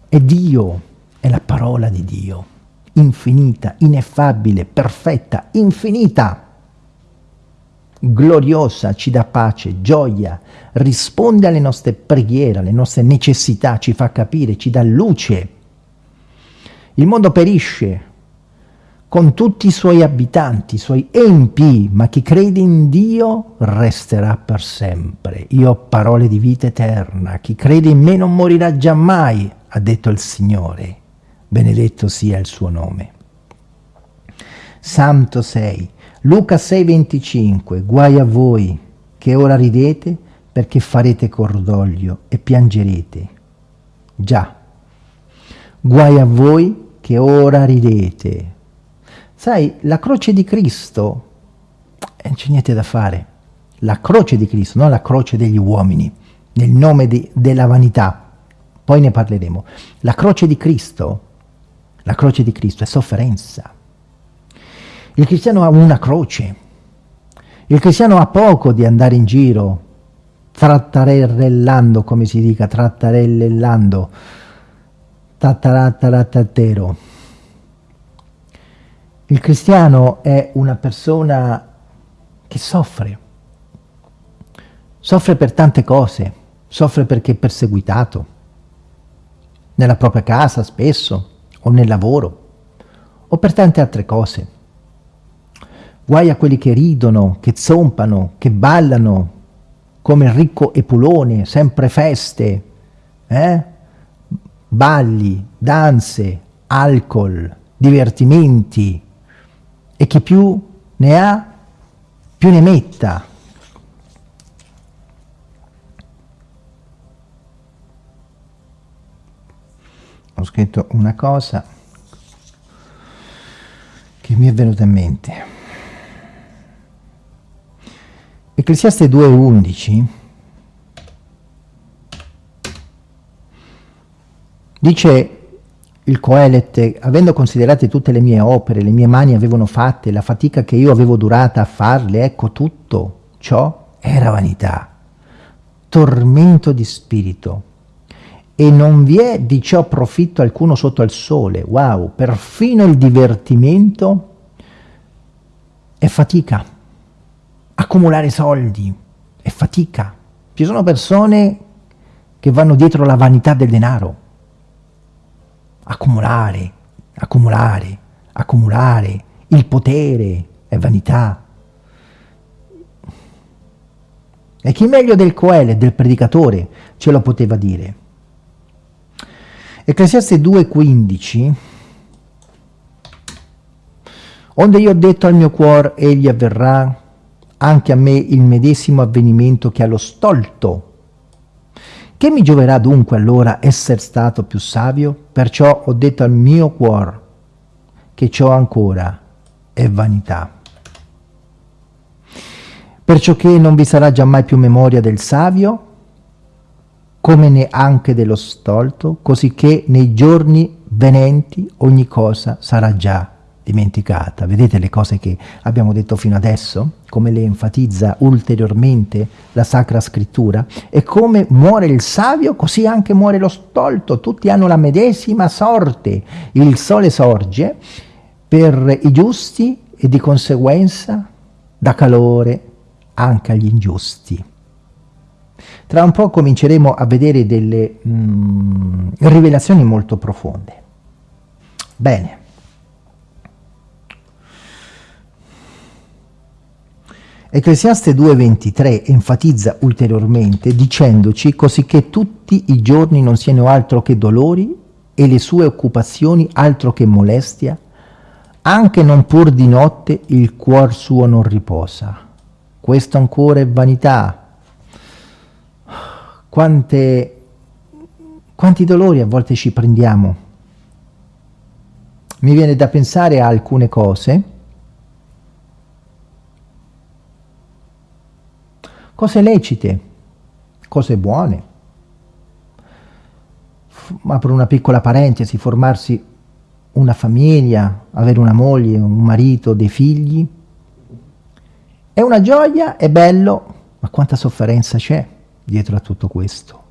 è Dio, è la parola di Dio, infinita, ineffabile, perfetta, infinita, gloriosa, ci dà pace, gioia, risponde alle nostre preghiere, alle nostre necessità, ci fa capire, ci dà luce, il mondo perisce con tutti i suoi abitanti, i suoi empi, ma chi crede in Dio resterà per sempre. Io ho parole di vita eterna, chi crede in me non morirà giammai, ha detto il Signore. Benedetto sia il suo nome. Santo 6, Luca 6,25, guai a voi che ora ridete perché farete cordoglio e piangerete. Già, guai a voi che ora ridete. Sai, la croce di Cristo, eh, non c'è niente da fare. La croce di Cristo, non la croce degli uomini, nel nome di, della vanità. Poi ne parleremo. La croce di Cristo, la croce di Cristo è sofferenza. Il cristiano ha una croce. Il cristiano ha poco di andare in giro trattarellando, come si dica, trattarellando, tattarattarattero. Il cristiano è una persona che soffre, soffre per tante cose, soffre perché è perseguitato, nella propria casa spesso, o nel lavoro, o per tante altre cose. Guai a quelli che ridono, che zompano, che ballano, come il ricco Epulone, sempre feste, eh? Balli, danze, alcol, divertimenti e chi più ne ha più ne metta. Ho scritto una cosa che mi è venuta in mente. Ecclesiaste 2.11 Dice il Coelet, avendo considerate tutte le mie opere, le mie mani avevano fatte, la fatica che io avevo durata a farle, ecco tutto ciò era vanità, tormento di spirito, e non vi è di ciò profitto alcuno sotto al sole. Wow, perfino il divertimento è fatica. Accumulare soldi è fatica. Ci sono persone che vanno dietro la vanità del denaro accumulare, accumulare, accumulare, il potere è vanità. E chi meglio del Coele, del predicatore, ce lo poteva dire? Ecclesiaste 2,15 Onde io ho detto al mio cuore, egli avverrà anche a me il medesimo avvenimento che allo stolto che mi gioverà dunque allora essere stato più savio? Perciò ho detto al mio cuore che ciò ancora è vanità. Perciò che non vi sarà giammai più memoria del savio, come neanche dello stolto, così che nei giorni venenti ogni cosa sarà già dimenticata. Vedete le cose che abbiamo detto fino adesso? Come le enfatizza ulteriormente la Sacra Scrittura? E come muore il savio, così anche muore lo stolto. Tutti hanno la medesima sorte. Il sole sorge per i giusti e di conseguenza dà calore anche agli ingiusti. Tra un po' cominceremo a vedere delle mm, rivelazioni molto profonde. Bene. Ecclesiaste 2.23 enfatizza ulteriormente dicendoci così che tutti i giorni non siano altro che dolori e le sue occupazioni altro che molestia, anche non pur di notte il cuor suo non riposa. Questo ancora è vanità. Quante, quanti dolori a volte ci prendiamo. Mi viene da pensare a alcune cose cose lecite, cose buone. Apro una piccola parentesi, formarsi una famiglia, avere una moglie, un marito, dei figli. È una gioia, è bello, ma quanta sofferenza c'è dietro a tutto questo?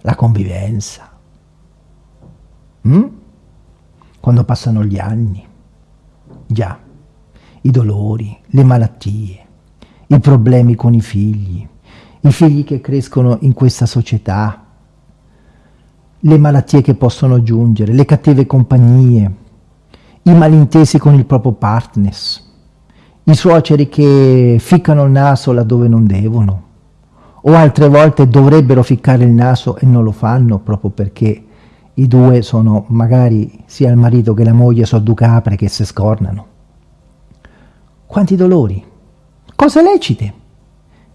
La convivenza. Mm? Quando passano gli anni. Già, i dolori, le malattie, i problemi con i figli, i figli che crescono in questa società, le malattie che possono giungere, le cattive compagnie, i malintesi con il proprio partner, i suoceri che ficcano il naso laddove non devono, o altre volte dovrebbero ficcare il naso e non lo fanno proprio perché i due sono magari sia il marito che la moglie sono due capre che si scornano. Quanti dolori! Cose lecite.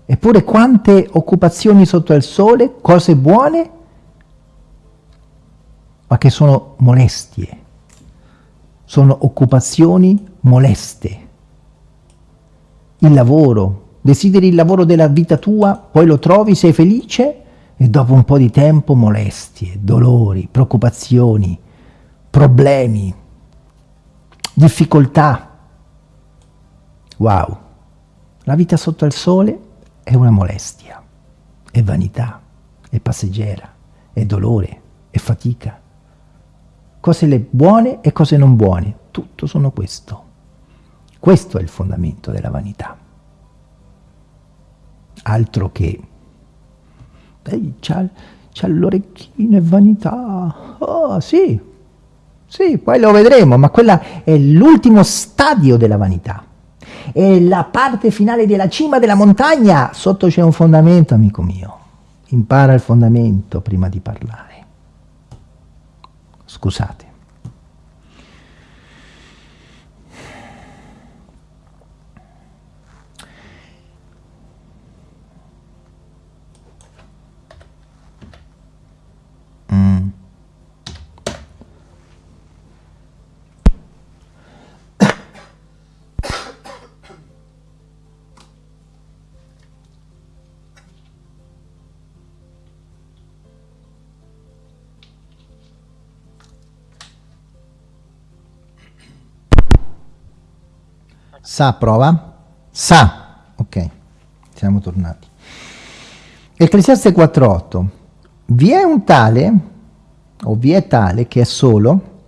Eppure quante occupazioni sotto il sole, cose buone, ma che sono molestie. Sono occupazioni moleste. Il lavoro, desideri il lavoro della vita tua, poi lo trovi, sei felice e dopo un po' di tempo molestie, dolori, preoccupazioni, problemi, difficoltà. Wow. La vita sotto il sole è una molestia, è vanità, è passeggera, è dolore, è fatica. Cose le buone e cose non buone, tutto sono questo. Questo è il fondamento della vanità. Altro che... c'ha, c'ha l'orecchino e vanità. Oh, sì, sì, poi lo vedremo, ma quella è l'ultimo stadio della vanità è la parte finale della cima della montagna, sotto c'è un fondamento, amico mio. Impara il fondamento prima di parlare. Scusate. Sa, prova. Sa. Ok, siamo tornati. Ecclesiaste 4.8. Vi è un tale, o vi è tale, che è solo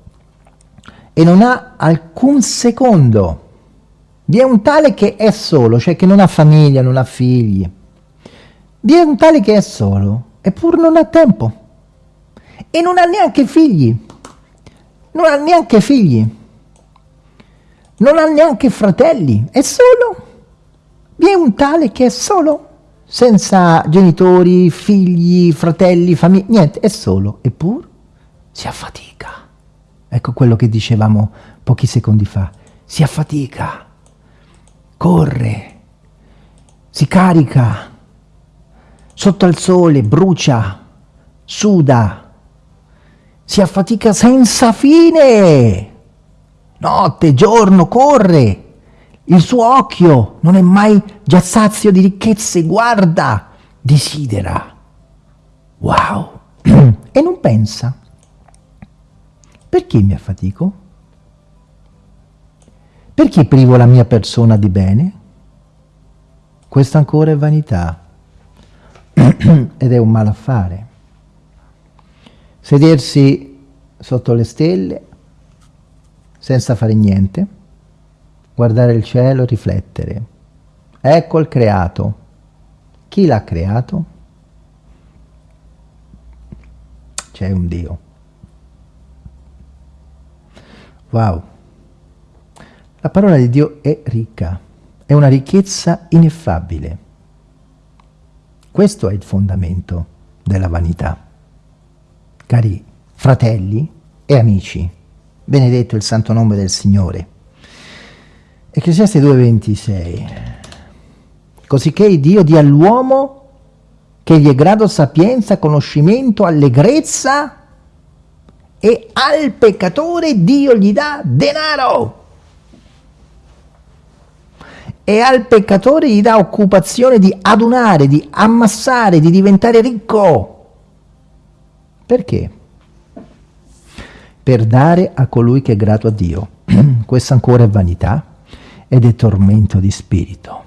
e non ha alcun secondo. Vi è un tale che è solo, cioè che non ha famiglia, non ha figli. Vi è un tale che è solo, eppure non ha tempo. E non ha neanche figli. Non ha neanche figli non ha neanche fratelli, è solo. Vi è un tale che è solo, senza genitori, figli, fratelli, famiglia, niente, è solo, eppure si affatica. Ecco quello che dicevamo pochi secondi fa, si affatica, corre, si carica, sotto al sole, brucia, suda, si affatica senza fine notte, giorno, corre. Il suo occhio non è mai già sazio di ricchezze, guarda, desidera. Wow! e non pensa. Perché mi affatico? Perché privo la mia persona di bene? Questa ancora è vanità ed è un malaffare. Sedersi sotto le stelle senza fare niente, guardare il cielo, riflettere. Ecco il creato. Chi l'ha creato? C'è un Dio. Wow. La parola di Dio è ricca, è una ricchezza ineffabile. Questo è il fondamento della vanità. Cari fratelli e amici, benedetto il santo nome del Signore. Ecclesiaste 2,26 Cosicché Dio dia all'uomo che gli è grado sapienza, conoscimento, allegrezza e al peccatore Dio gli dà denaro. E al peccatore gli dà occupazione di adunare, di ammassare, di diventare ricco. Perché? Per dare a colui che è grato a Dio. Questa ancora è vanità ed è tormento di spirito.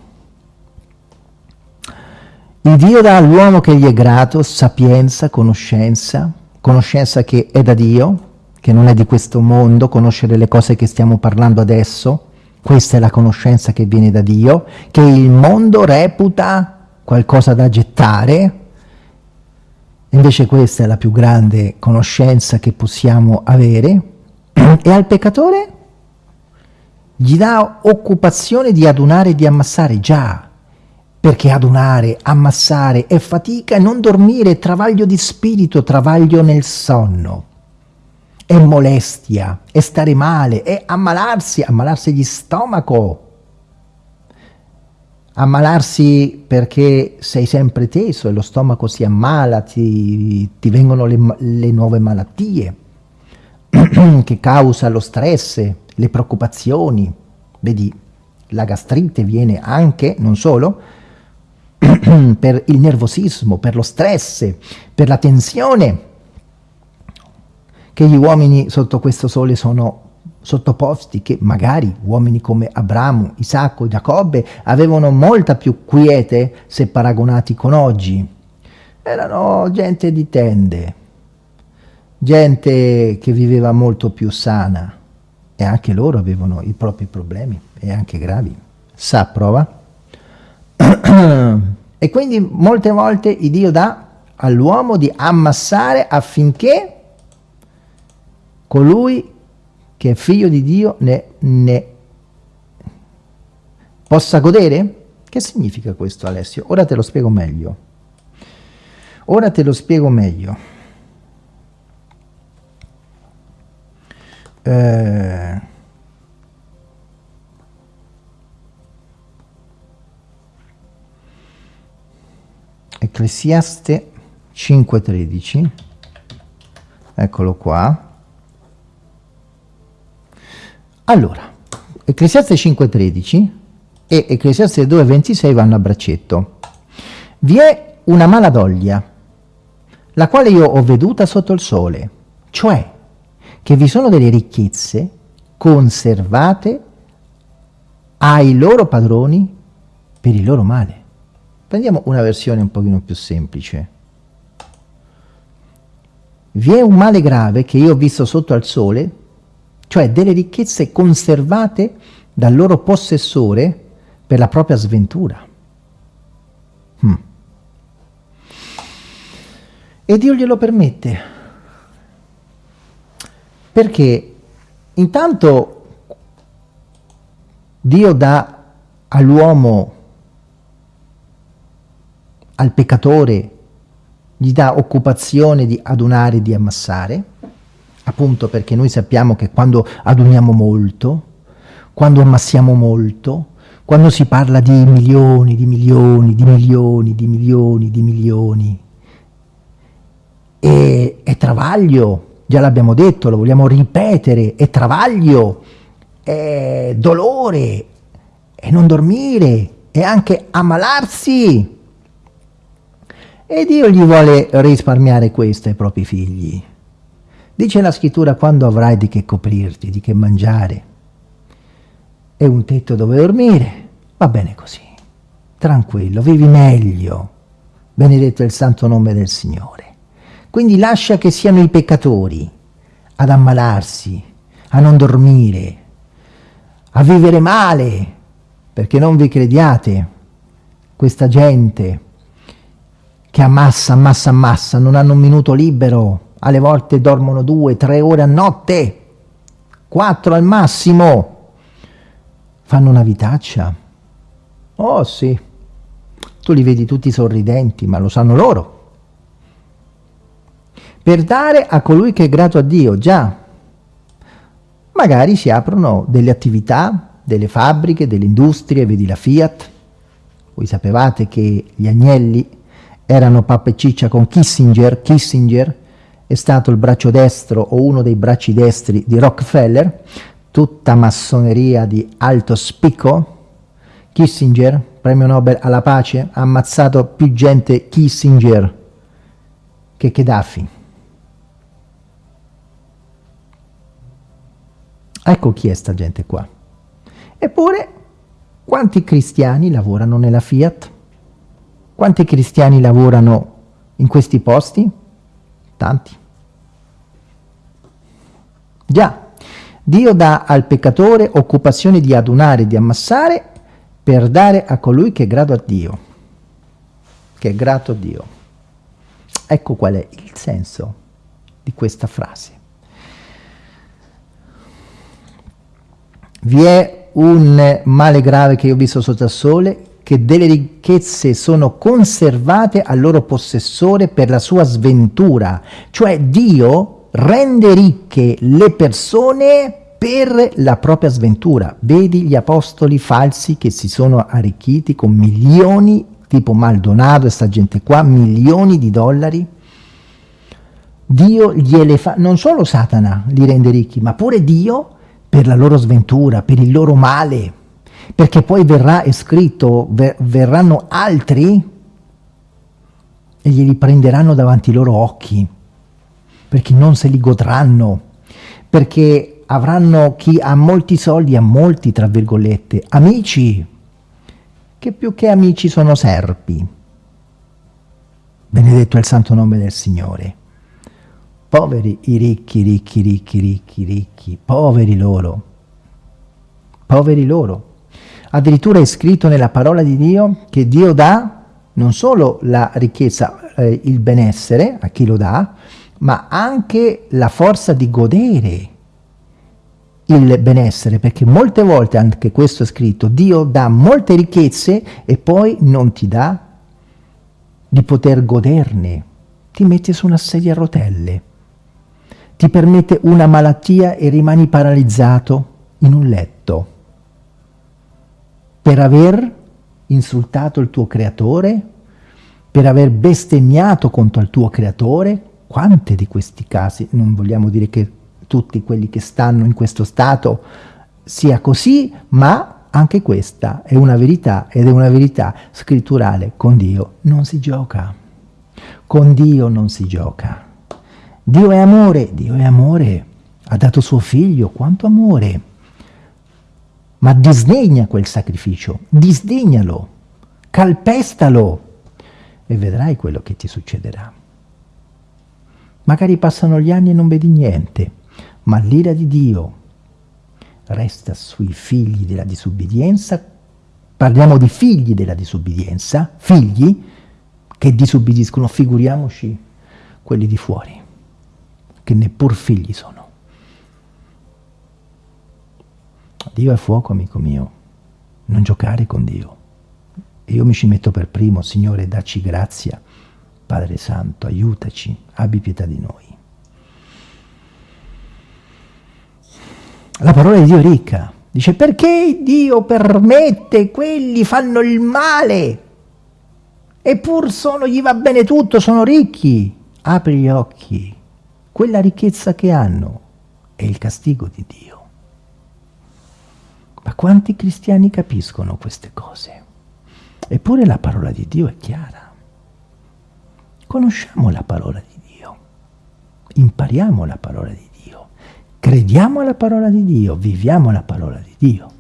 Il Dio dà all'uomo che gli è grato sapienza, conoscenza, conoscenza che è da Dio, che non è di questo mondo, conoscere le cose che stiamo parlando adesso, questa è la conoscenza che viene da Dio, che il mondo reputa qualcosa da gettare, invece questa è la più grande conoscenza che possiamo avere, e al peccatore gli dà occupazione di adunare e di ammassare, già, perché adunare, ammassare è fatica e non dormire è travaglio di spirito, travaglio nel sonno. È molestia, è stare male, è ammalarsi, ammalarsi di stomaco. Ammalarsi perché sei sempre teso e lo stomaco si ammala, ti, ti vengono le, le nuove malattie che causa lo stress, le preoccupazioni. Vedi, la gastrite viene anche, non solo, per il nervosismo, per lo stress, per la tensione che gli uomini sotto questo sole sono sottoposti, che magari uomini come Abramo, Isacco, Giacobbe avevano molta più quiete se paragonati con oggi. Erano gente di tende, gente che viveva molto più sana e anche loro avevano i propri problemi e anche gravi. Sa, prova? e quindi molte volte il Dio dà all'uomo di ammassare affinché colui che è figlio di Dio ne, ne possa godere? Che significa questo Alessio? Ora te lo spiego meglio. Ora te lo spiego meglio. Eh, Ecclesiaste 5.13, eccolo qua. Allora, Ecclesiaste 5.13 e Ecclesiaste 2.26 vanno a braccetto. Vi è una mala doglia, la quale io ho veduta sotto il sole, cioè che vi sono delle ricchezze conservate ai loro padroni per il loro male. Prendiamo una versione un pochino più semplice. Vi è un male grave che io ho visto sotto al sole, cioè delle ricchezze conservate dal loro possessore per la propria sventura. Hmm. E Dio glielo permette. Perché intanto Dio dà all'uomo al peccatore gli dà occupazione di adunare di ammassare, appunto perché noi sappiamo che quando aduniamo molto, quando ammassiamo molto, quando si parla di milioni, di milioni, di milioni, di milioni, di milioni, è, è travaglio, già l'abbiamo detto, lo vogliamo ripetere, è travaglio, è dolore, è non dormire, è anche ammalarsi, e Dio gli vuole risparmiare questo ai propri figli. Dice la scrittura quando avrai di che coprirti, di che mangiare? E un tetto dove dormire, va bene così, tranquillo, vivi meglio, benedetto il santo nome del Signore. Quindi lascia che siano i peccatori ad ammalarsi, a non dormire, a vivere male, perché non vi crediate, questa gente che ammassa, ammassa, ammassa, non hanno un minuto libero, alle volte dormono due, tre ore a notte, quattro al massimo, fanno una vitaccia. Oh sì, tu li vedi tutti sorridenti, ma lo sanno loro. Per dare a colui che è grato a Dio, già, magari si aprono delle attività, delle fabbriche, delle industrie, vedi la Fiat. Voi sapevate che gli agnelli erano pappa e ciccia con Kissinger, Kissinger è stato il braccio destro o uno dei bracci destri di Rockefeller, tutta massoneria di alto spicco. Kissinger, premio Nobel alla pace, ha ammazzato più gente Kissinger che Gheddafi. Ecco chi è sta gente qua. Eppure, quanti cristiani lavorano nella Fiat? Quanti cristiani lavorano in questi posti? Tanti. Già, Dio dà al peccatore occupazione di adunare di ammassare per dare a colui che è grato a Dio. Che è grato a Dio. Ecco qual è il senso di questa frase. Vi è un male grave che io ho visto sotto il sole, che delle ricchezze sono conservate al loro possessore per la sua sventura. Cioè Dio rende ricche le persone per la propria sventura. Vedi gli apostoli falsi che si sono arricchiti con milioni, tipo Maldonado e sta gente qua, milioni di dollari. Dio gliele fa, non solo Satana li rende ricchi, ma pure Dio per la loro sventura, per il loro male, perché poi verrà scritto, ver verranno altri e glieli prenderanno davanti i loro occhi, perché non se li godranno, perché avranno chi ha molti soldi, ha molti, tra virgolette, amici, che più che amici sono serpi. Benedetto è il santo nome del Signore. Poveri i ricchi, ricchi, ricchi, ricchi, ricchi, poveri loro, poveri loro. Addirittura è scritto nella parola di Dio che Dio dà non solo la ricchezza, eh, il benessere a chi lo dà, ma anche la forza di godere il benessere, perché molte volte anche questo è scritto, Dio dà molte ricchezze e poi non ti dà di poter goderne, ti metti su una sedia a rotelle. Ti permette una malattia e rimani paralizzato in un letto per aver insultato il tuo creatore, per aver bestemmiato contro il tuo creatore, quante di questi casi, non vogliamo dire che tutti quelli che stanno in questo stato sia così, ma anche questa è una verità ed è una verità scritturale. Con Dio non si gioca. Con Dio non si gioca. Dio è amore, Dio è amore, ha dato suo figlio, quanto amore. Ma disdegna quel sacrificio, disdegnalo, calpestalo e vedrai quello che ti succederà. Magari passano gli anni e non vedi niente, ma l'ira di Dio resta sui figli della disubbidienza, parliamo di figli della disubbidienza, figli che disubbidiscono, figuriamoci quelli di fuori che neppur figli sono. Dio è fuoco, amico mio, non giocare con Dio. Io mi ci metto per primo, Signore, dacci grazia, Padre Santo, aiutaci, abbi pietà di noi. La parola di Dio è ricca, dice perché Dio permette, quelli fanno il male, eppur sono, gli va bene tutto, sono ricchi. Apri gli occhi, quella ricchezza che hanno è il castigo di Dio. Ma quanti cristiani capiscono queste cose? Eppure la parola di Dio è chiara. Conosciamo la parola di Dio, impariamo la parola di Dio, crediamo alla parola di Dio, viviamo la parola di Dio.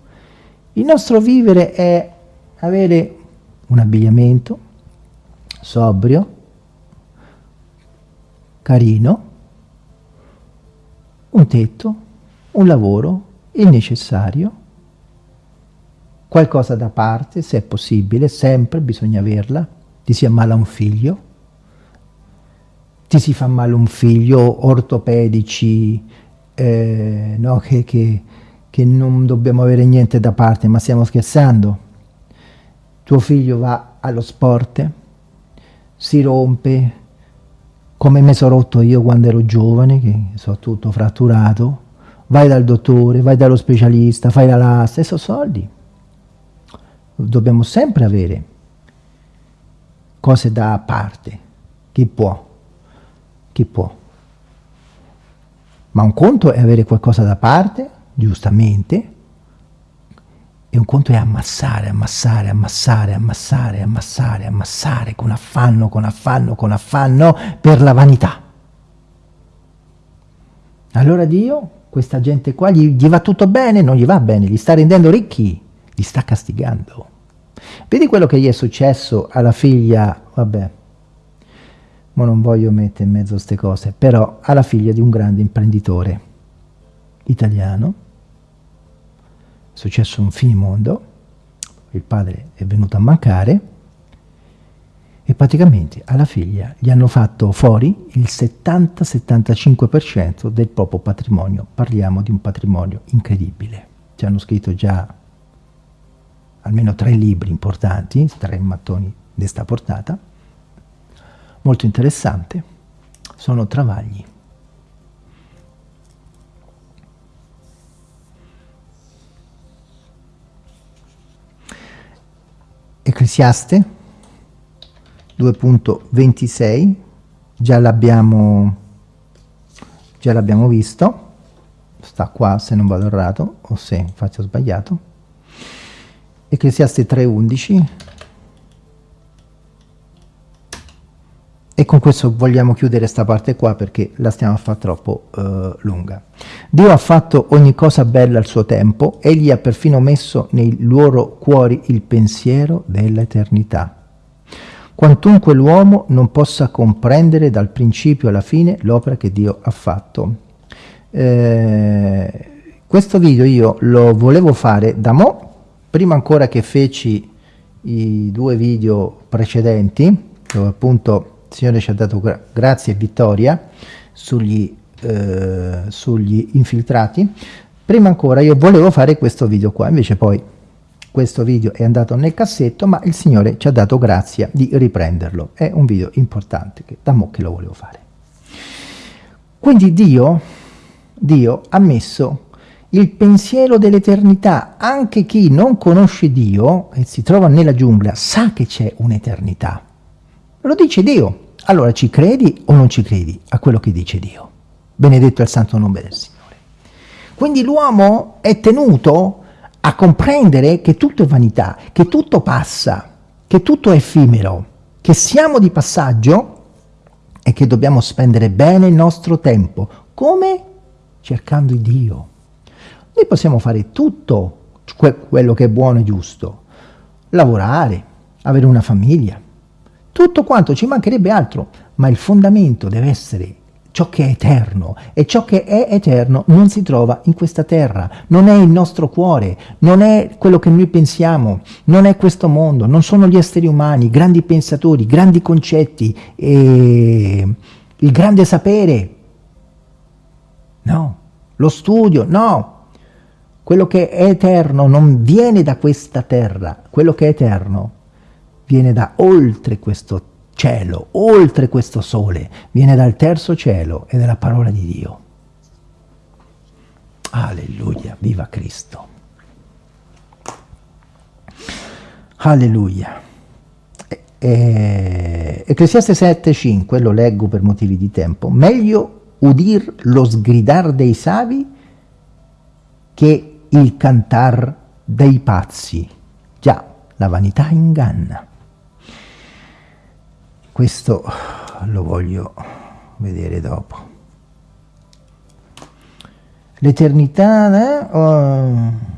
Il nostro vivere è avere un abbigliamento sobrio, carino, un tetto, un lavoro, il necessario, qualcosa da parte, se è possibile, sempre bisogna averla, ti si ammala un figlio, ti si fa male un figlio, ortopedici, eh, no, che, che, che non dobbiamo avere niente da parte, ma stiamo scherzando. Tuo figlio va allo sport, si rompe, come mi sono rotto io quando ero giovane, che sono tutto fratturato, vai dal dottore, vai dallo specialista, fai la lasta, e sono soldi. Dobbiamo sempre avere cose da parte. Chi può? Chi può? Ma un conto è avere qualcosa da parte, giustamente, e un conto è ammassare, ammassare, ammassare, ammassare, ammassare, ammassare, con affanno, con affanno, con affanno, per la vanità. Allora Dio, questa gente qua, gli, gli va tutto bene? Non gli va bene, li sta rendendo ricchi, li sta castigando. Vedi quello che gli è successo alla figlia, vabbè, ma non voglio mettere in mezzo queste cose, però alla figlia di un grande imprenditore italiano, è successo un finimondo, il padre è venuto a mancare e praticamente alla figlia gli hanno fatto fuori il 70-75% del proprio patrimonio, parliamo di un patrimonio incredibile, ci hanno scritto già almeno tre libri importanti, tre mattoni di sta portata, molto interessante, sono travagli. Ecclesiaste 2.26, già l'abbiamo già l'abbiamo visto, sta qua se non vado errato o se ho sbagliato. Ecclesiaste 3.11 E con questo vogliamo chiudere questa parte qua perché la stiamo a fare troppo eh, lunga. Dio ha fatto ogni cosa bella al suo tempo, egli ha perfino messo nei loro cuori il pensiero dell'eternità. Quantunque l'uomo non possa comprendere dal principio alla fine l'opera che Dio ha fatto. Eh, questo video io lo volevo fare da mo', prima ancora che feci i due video precedenti, dove appunto Signore ci ha dato gra grazia e vittoria sugli, eh, sugli infiltrati. Prima ancora io volevo fare questo video qua, invece poi questo video è andato nel cassetto, ma il Signore ci ha dato grazia di riprenderlo. È un video importante, che da mo' che lo volevo fare. Quindi Dio, Dio ha messo il pensiero dell'eternità. Anche chi non conosce Dio e si trova nella giungla sa che c'è un'eternità. Lo dice Dio. Allora ci credi o non ci credi a quello che dice Dio? Benedetto è il santo nome del Signore. Quindi l'uomo è tenuto a comprendere che tutto è vanità, che tutto passa, che tutto è effimero, che siamo di passaggio e che dobbiamo spendere bene il nostro tempo. Come? Cercando Dio. Noi possiamo fare tutto quello che è buono e giusto. Lavorare, avere una famiglia, tutto quanto, ci mancherebbe altro, ma il fondamento deve essere ciò che è eterno. E ciò che è eterno non si trova in questa terra, non è il nostro cuore, non è quello che noi pensiamo, non è questo mondo, non sono gli esseri umani, grandi pensatori, grandi concetti, il grande sapere, no, lo studio, no, quello che è eterno non viene da questa terra, quello che è eterno viene da oltre questo cielo, oltre questo sole, viene dal terzo cielo e dalla parola di Dio. Alleluia, viva Cristo. Alleluia. E, Ecclesiaste 7,5, lo leggo per motivi di tempo, meglio udir lo sgridar dei savi che il cantar dei pazzi. Già, la vanità inganna. Questo lo voglio vedere dopo. L'eternità... Eh? Oh.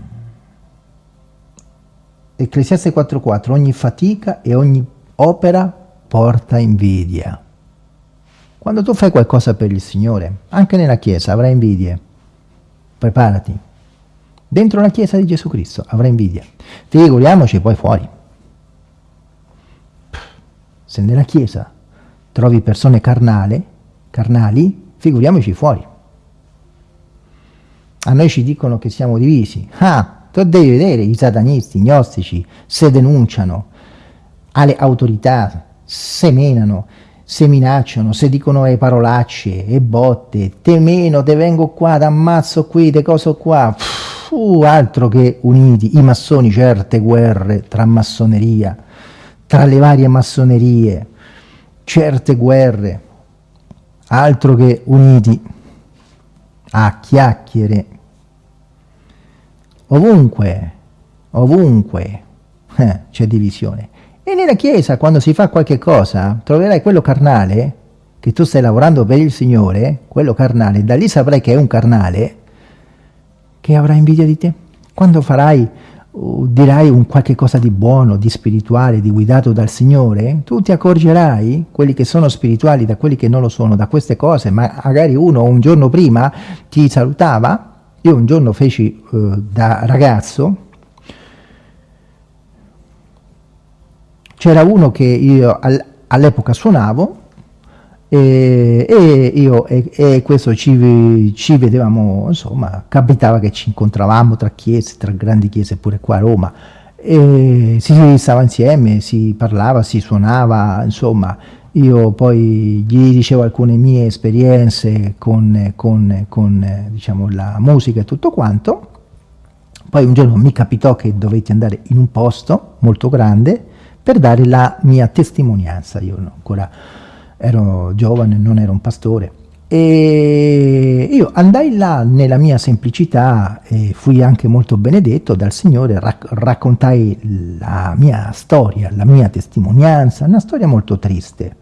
Ecclesiaste 4.4 Ogni fatica e ogni opera porta invidia. Quando tu fai qualcosa per il Signore, anche nella Chiesa avrai invidie. Preparati. Dentro la Chiesa di Gesù Cristo avrai invidia. Figuriamoci poi fuori. Se nella Chiesa trovi persone carnale, carnali, figuriamoci fuori. a noi ci dicono che siamo divisi. Ah, tu devi vedere, i satanisti, i gnostici, se denunciano alle autorità, se menano, se minacciano, se dicono le parolacce e botte, te meno, te vengo qua, ti ammazzo qui, te coso qua, Puh, altro che uniti, i massoni, certe guerre tra massoneria, tra le varie massonerie, certe guerre, altro che uniti a chiacchiere, ovunque, ovunque eh, c'è divisione. E nella Chiesa, quando si fa qualche cosa, troverai quello carnale, che tu stai lavorando per il Signore, quello carnale, da lì saprai che è un carnale, che avrà invidia di te. Quando farai, dirai un qualche cosa di buono, di spirituale, di guidato dal Signore, tu ti accorgerai, quelli che sono spirituali da quelli che non lo sono, da queste cose, ma magari uno un giorno prima ti salutava, io un giorno feci uh, da ragazzo, c'era uno che io all'epoca suonavo e, e io e, e questo ci, ci, vedevamo, insomma, capitava che ci incontravamo tra chiese, tra grandi chiese pure qua a Roma, e si stava insieme, si parlava, si suonava, insomma, io poi gli dicevo alcune mie esperienze con, con, con diciamo, la musica e tutto quanto, poi un giorno mi capitò che dovetti andare in un posto molto grande, per dare la mia testimonianza. Io ancora ero giovane, non ero un pastore. E io andai là nella mia semplicità e fui anche molto benedetto dal Signore, rac raccontai la mia storia, la mia testimonianza, una storia molto triste,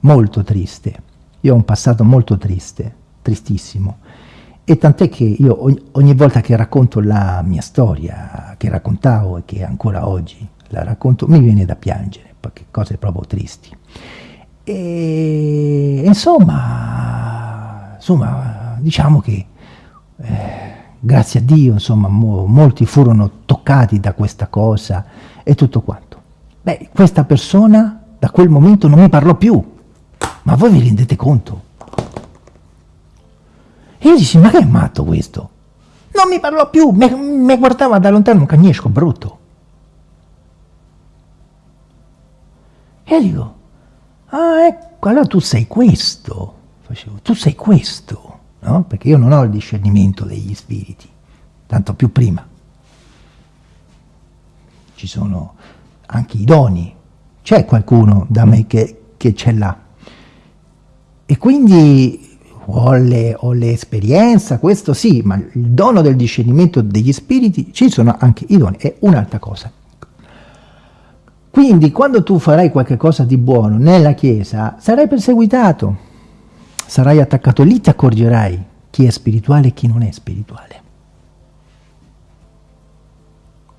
molto triste. Io ho un passato molto triste, tristissimo. E tant'è che io ogni, ogni volta che racconto la mia storia, che raccontavo e che ancora oggi la racconto, mi viene da piangere, perché cose proprio tristi. E insomma, insomma diciamo che eh, grazie a Dio, insomma, mo, molti furono toccati da questa cosa e tutto quanto. Beh, questa persona da quel momento non mi parlò più, ma voi vi rendete conto? E io dissi, ma che è matto questo? Non mi parlò più, mi guardava da lontano un cagnesco brutto. E dico, ah ecco, allora tu sei questo, facevo, tu sei questo, no? Perché io non ho il discernimento degli spiriti, tanto più prima. Ci sono anche i doni, c'è qualcuno da me che, che ce l'ha. E quindi ho l'esperienza, questo sì, ma il dono del discernimento degli spiriti, ci sono anche i doni, è un'altra cosa. Quindi quando tu farai qualche cosa di buono nella Chiesa, sarai perseguitato, sarai attaccato, lì ti accorgerai chi è spirituale e chi non è spirituale.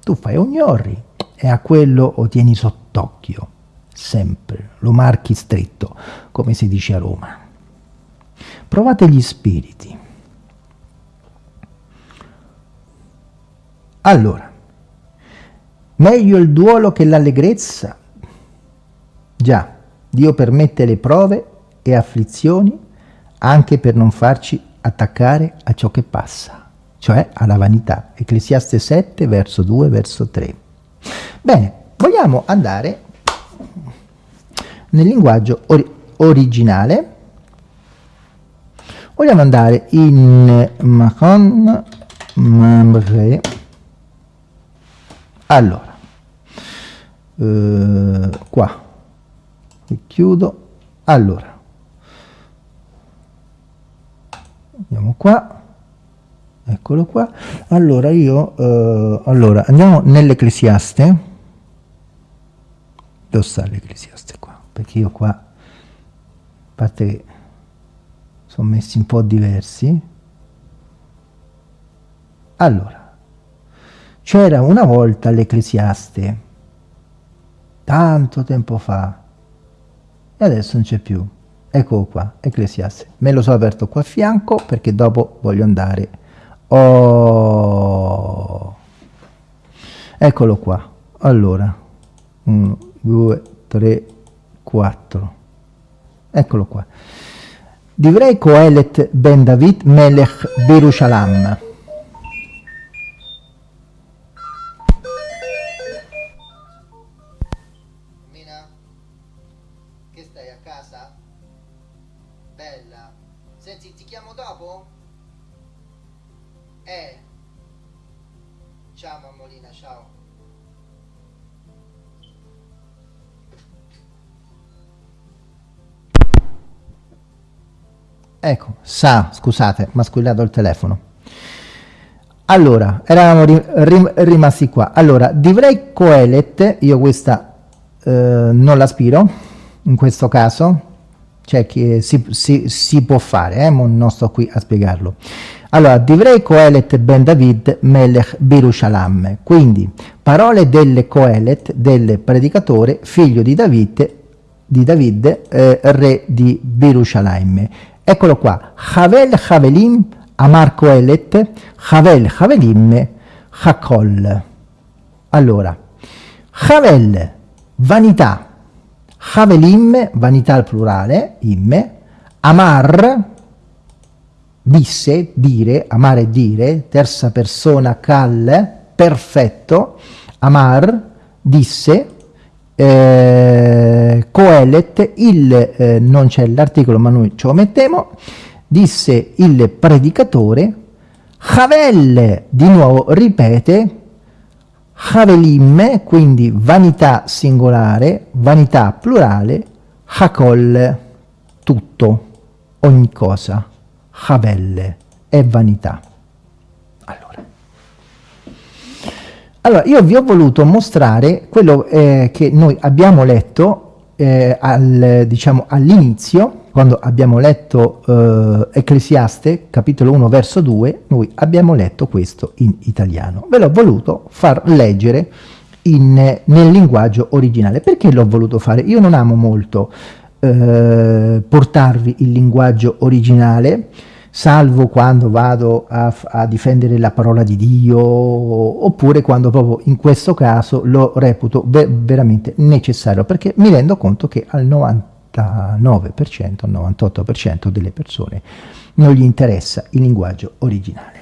Tu fai ogni orri e a quello lo tieni sott'occhio, sempre, lo marchi stretto, come si dice a Roma. Provate gli spiriti. Allora, Meglio il duolo che l'allegrezza? Già, Dio permette le prove e afflizioni anche per non farci attaccare a ciò che passa, cioè alla vanità. Ecclesiaste 7, verso 2, verso 3. Bene, vogliamo andare nel linguaggio or originale, vogliamo andare in Macon Mamre allora eh, qua. Chiudo. Allora. Andiamo qua. Eccolo qua. Allora io eh, allora andiamo nell'ecclesiaste. Dove sta l'ecclesiaste qua? Perché io qua a parte che sono messi un po' diversi. Allora c'era una volta l'Ecclesiaste, tanto tempo fa, e adesso non c'è più. Ecco qua, Ecclesiaste. Me lo sono aperto qua a fianco perché dopo voglio andare. Oh. Eccolo qua. Allora, 1, 2, 3, 4. Eccolo qua. Divrei Coelet ben David Melech Berushalam. Sa, scusate, mi ha squillato il telefono. Allora, eravamo rim rim rimasti qua. Allora, divrei coelet, io questa eh, non l'aspiro, in questo caso, cioè che si, si, si può fare, eh? non sto qui a spiegarlo. Allora, divrei coelet ben David melech Birushalam, quindi parole del coelet, del predicatore, figlio di David, di David eh, re di Birushalayim Eccolo qua, Havel Havelim Amar Koelet, Havel Havelim Hakol. Allora, Havel, vanità, Havelim, vanità al plurale, imme, Amar, disse, dire, amare dire, terza persona Kal, perfetto, Amar, disse, eh, Coelet, il, eh, non c'è l'articolo ma noi ce lo mettiamo, disse il predicatore, Havel di nuovo ripete, Havelim, quindi vanità singolare, vanità plurale, Hakol, tutto, ogni cosa, Havel, è vanità. Allora, io vi ho voluto mostrare quello eh, che noi abbiamo letto eh, al, diciamo, all'inizio, quando abbiamo letto eh, Ecclesiaste, capitolo 1, verso 2, noi abbiamo letto questo in italiano. Ve l'ho voluto far leggere in, nel linguaggio originale. Perché l'ho voluto fare? Io non amo molto eh, portarvi il linguaggio originale, salvo quando vado a, a, difendere la parola di Dio, oppure quando proprio in questo caso lo reputo ver veramente necessario, perché mi rendo conto che al 99%, al 98% delle persone non gli interessa il linguaggio originale.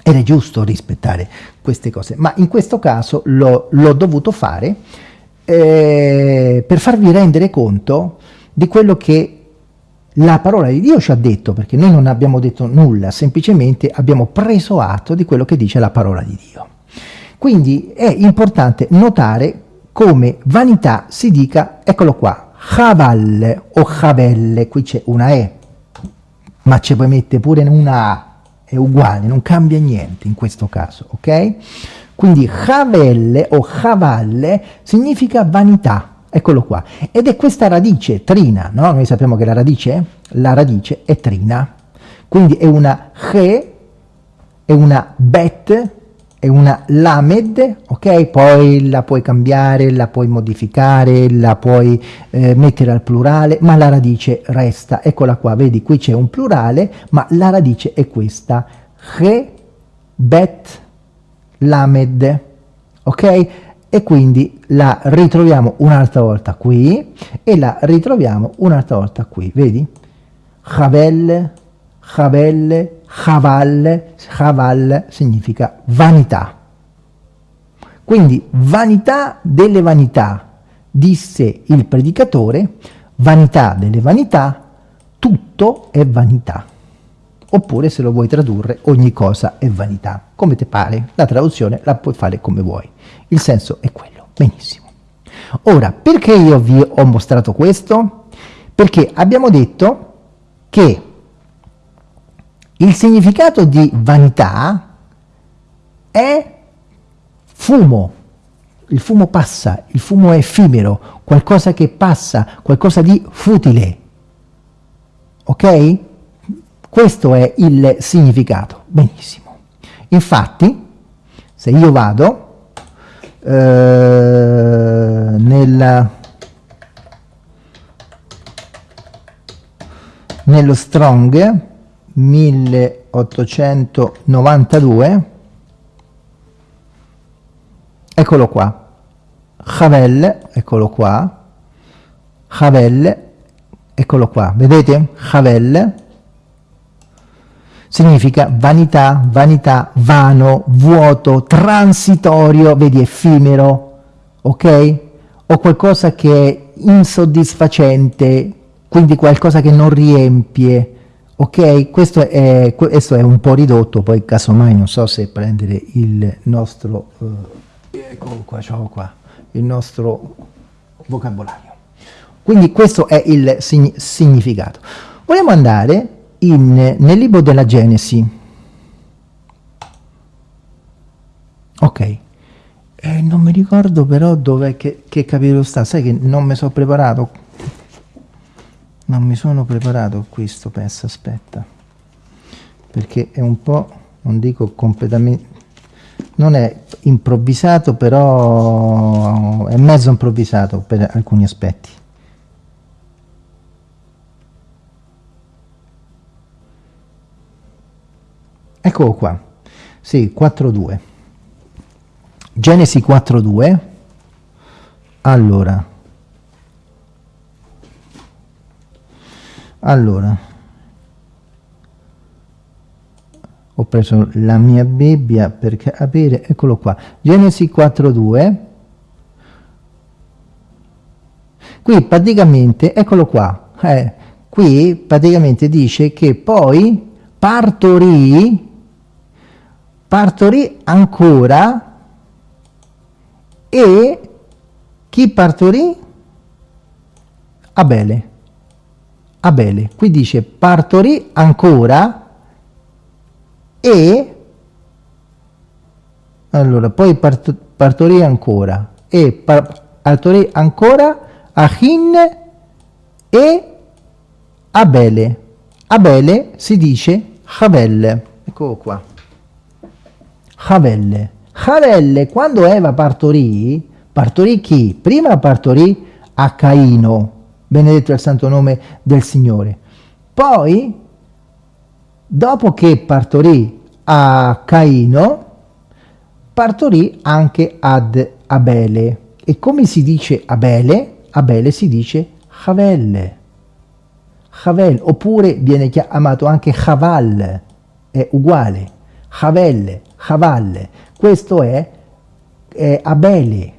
Ed è giusto rispettare queste cose, ma in questo caso l'ho dovuto fare eh, per farvi rendere conto di quello che la parola di Dio ci ha detto, perché noi non abbiamo detto nulla, semplicemente abbiamo preso atto di quello che dice la parola di Dio. Quindi è importante notare come vanità si dica, eccolo qua, Chavalle o Chavelle, qui c'è una E, ma ci puoi mettere pure una A, è uguale, non cambia niente in questo caso, ok? Quindi Chavelle o Chavalle significa vanità, eccolo qua, ed è questa radice trina, no? Noi sappiamo che la radice, la radice è trina, quindi è una che, è una bet, è una lamed, ok? Poi la puoi cambiare, la puoi modificare, la puoi eh, mettere al plurale, ma la radice resta, eccola qua, vedi qui c'è un plurale, ma la radice è questa, che, bet, lamed, ok? E quindi la ritroviamo un'altra volta qui e la ritroviamo un'altra volta qui, vedi? Chavel, Chavel, Chaval, Chaval significa vanità. Quindi vanità delle vanità, disse il predicatore, vanità delle vanità, tutto è vanità. Oppure se lo vuoi tradurre, ogni cosa è vanità. Come ti pare, la traduzione la puoi fare come vuoi. Il senso è quello. Benissimo. Ora, perché io vi ho mostrato questo? Perché abbiamo detto che il significato di vanità è fumo. Il fumo passa, il fumo è effimero, qualcosa che passa, qualcosa di futile. Ok? Questo è il significato. Benissimo. Infatti, se io vado eh, nella, nello Strong 1892 eccolo qua. Havel eccolo qua. Havel eccolo qua. Vedete? Havel significa vanità, vanità, vano, vuoto, transitorio, vedi effimero, ok? O qualcosa che è insoddisfacente, quindi qualcosa che non riempie, ok? Questo è, questo è un po' ridotto poi casomai non so se prendere il nostro eh, ecco qua, qua il nostro vocabolario. Quindi questo è il sign significato. Vogliamo andare in, nel libro della Genesi. Ok. Eh, non mi ricordo però dove che, che capitolo sta. Sai che non mi sono preparato. Non mi sono preparato questo pezzo aspetta. Perché è un po' non dico completamente non è improvvisato però è mezzo improvvisato per alcuni aspetti eccolo qua. Sì 4.2 Genesi 4.2 allora. Allora. Ho preso la mia Bibbia per capire eccolo qua. Genesi 4.2 qui praticamente eccolo qua eh, qui praticamente dice che poi partorì partorì ancora e chi partorì? Abele Abele. Qui dice partorì ancora e allora poi part, partorì ancora e par, partorì ancora Ahin e Abele. Abele si dice Havel. Eccolo qua. Havel. Havel, quando Eva partorì, partorì chi? Prima partorì a Caino, benedetto è il santo nome del Signore. Poi, dopo che partorì a Caino, partorì anche ad Abele. E come si dice Abele? Abele si dice Havel. Havel, oppure viene chiamato anche Haval, è uguale. Havel, Haval, questo è, è Abele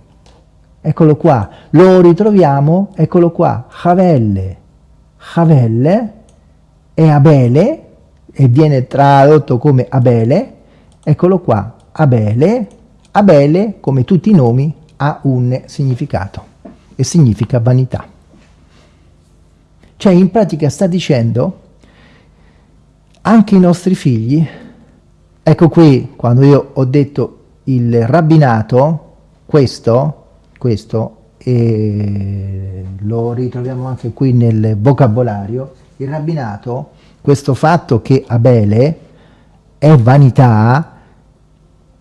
eccolo qua, lo ritroviamo, eccolo qua, Havelle, Havelle è Abele, e viene tradotto come Abele, eccolo qua, Abele, Abele, come tutti i nomi, ha un significato, e significa vanità. Cioè, in pratica sta dicendo, anche i nostri figli, ecco qui, quando io ho detto il rabbinato, questo, questo e lo ritroviamo anche qui nel vocabolario, il rabbinato, questo fatto che Abele è vanità,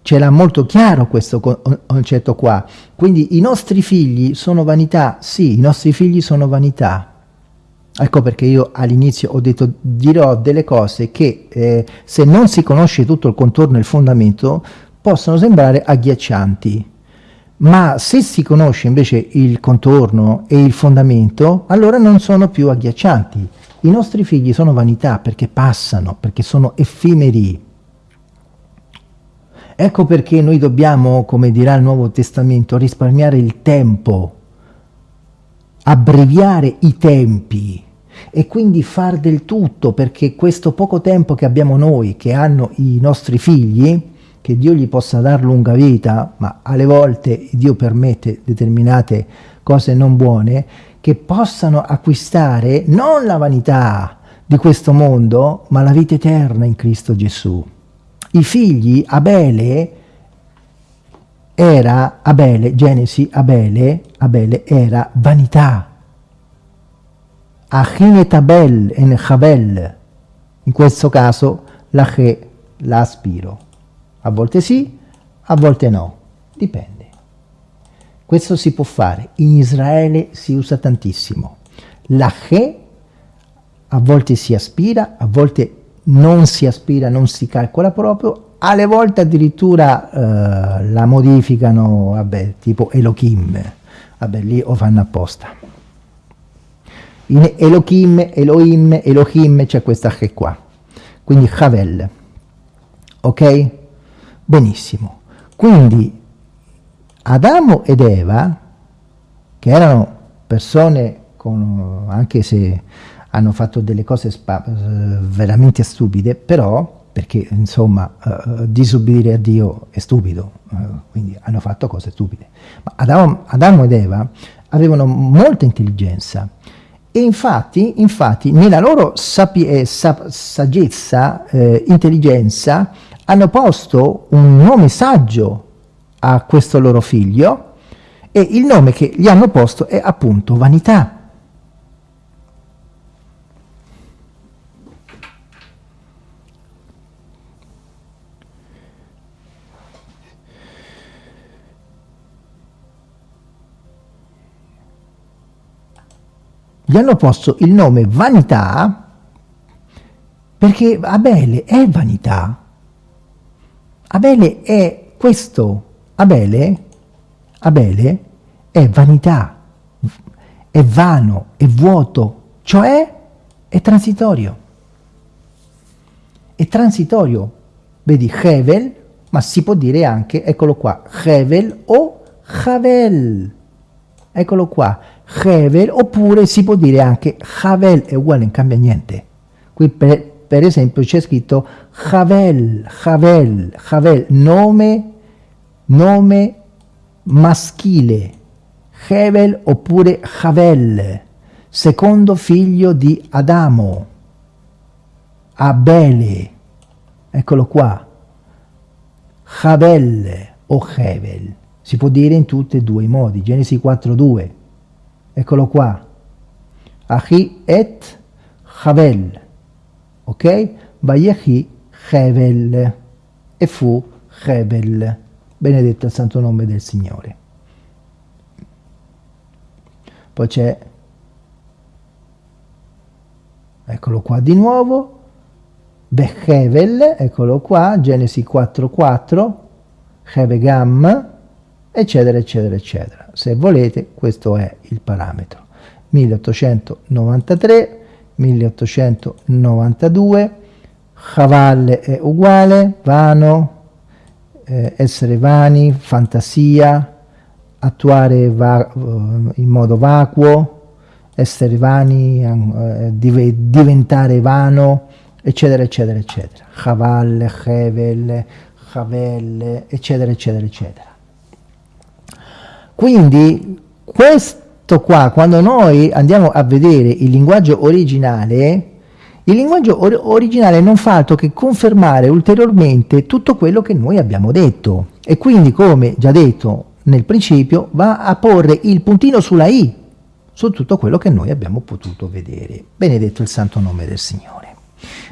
ce l'ha molto chiaro questo concetto qua. Quindi i nostri figli sono vanità? Sì, i nostri figli sono vanità. Ecco perché io all'inizio ho detto dirò delle cose che eh, se non si conosce tutto il contorno e il fondamento possono sembrare agghiaccianti ma se si conosce invece il contorno e il fondamento, allora non sono più agghiaccianti. I nostri figli sono vanità perché passano, perché sono effimeri. Ecco perché noi dobbiamo, come dirà il Nuovo Testamento, risparmiare il tempo, abbreviare i tempi e quindi far del tutto perché questo poco tempo che abbiamo noi, che hanno i nostri figli, che Dio gli possa dar lunga vita, ma alle volte Dio permette determinate cose non buone, che possano acquistare non la vanità di questo mondo, ma la vita eterna in Cristo Gesù. I figli, Abele, era, Abele, Genesi, Abele, Abele era vanità. Achin Abel en Chabel, in questo caso la Che, la aspiro. A volte sì, a volte no, dipende. Questo si può fare, in Israele si usa tantissimo. La che a volte si aspira, a volte non si aspira, non si calcola proprio, alle volte addirittura eh, la modificano, vabbè, tipo Elohim, vabbè, lì o fanno apposta. In Elohim, Elohim, Elohim c'è questa che qua, quindi Havel, ok? Benissimo. Quindi Adamo ed Eva, che erano persone con, anche se hanno fatto delle cose veramente stupide, però, perché insomma uh, disubbidire a Dio è stupido, uh, quindi hanno fatto cose stupide. Ma Adamo, Adamo ed Eva avevano molta intelligenza e infatti, infatti nella loro sapi- sa- saggezza, eh, intelligenza, hanno posto un nome saggio a questo loro figlio e il nome che gli hanno posto è appunto vanità. Gli hanno posto il nome vanità perché Abele è vanità. Abele è questo. Abele, Abele è vanità, è vano, è vuoto, cioè è transitorio. È transitorio. Vedi, Hevel, ma si può dire anche, eccolo qua, Hevel o Havel. Eccolo qua, Hevel, oppure si può dire anche Havel è uguale, non cambia niente. Qui per, per esempio c'è scritto Havel, Havel, Havel, nome, nome maschile, Hevel oppure Havel, secondo figlio di Adamo, Abele, eccolo qua, Havel o Hevel, si può dire in tutti e due i modi, Genesi 4.2, eccolo qua, Ahi et Havel, ok? Vayehi Hevel, e fu Hevel, benedetto il santo nome del Signore. Poi c'è, eccolo qua di nuovo, Behevel, eccolo qua, Genesi 4.4, Hevegam, eccetera, eccetera, eccetera. Se volete, questo è il parametro. 1893, 1892, Chavalle è uguale, vano, eh, essere vani, fantasia, attuare va, eh, in modo vacuo, essere vani, eh, div diventare vano, eccetera, eccetera, eccetera. Chavalle, Hevel, Chavel, eccetera, eccetera, eccetera. Quindi questo qua, quando noi andiamo a vedere il linguaggio originale, il linguaggio or originale non fa altro che confermare ulteriormente tutto quello che noi abbiamo detto e quindi, come già detto nel principio, va a porre il puntino sulla i su tutto quello che noi abbiamo potuto vedere. Benedetto il santo nome del Signore.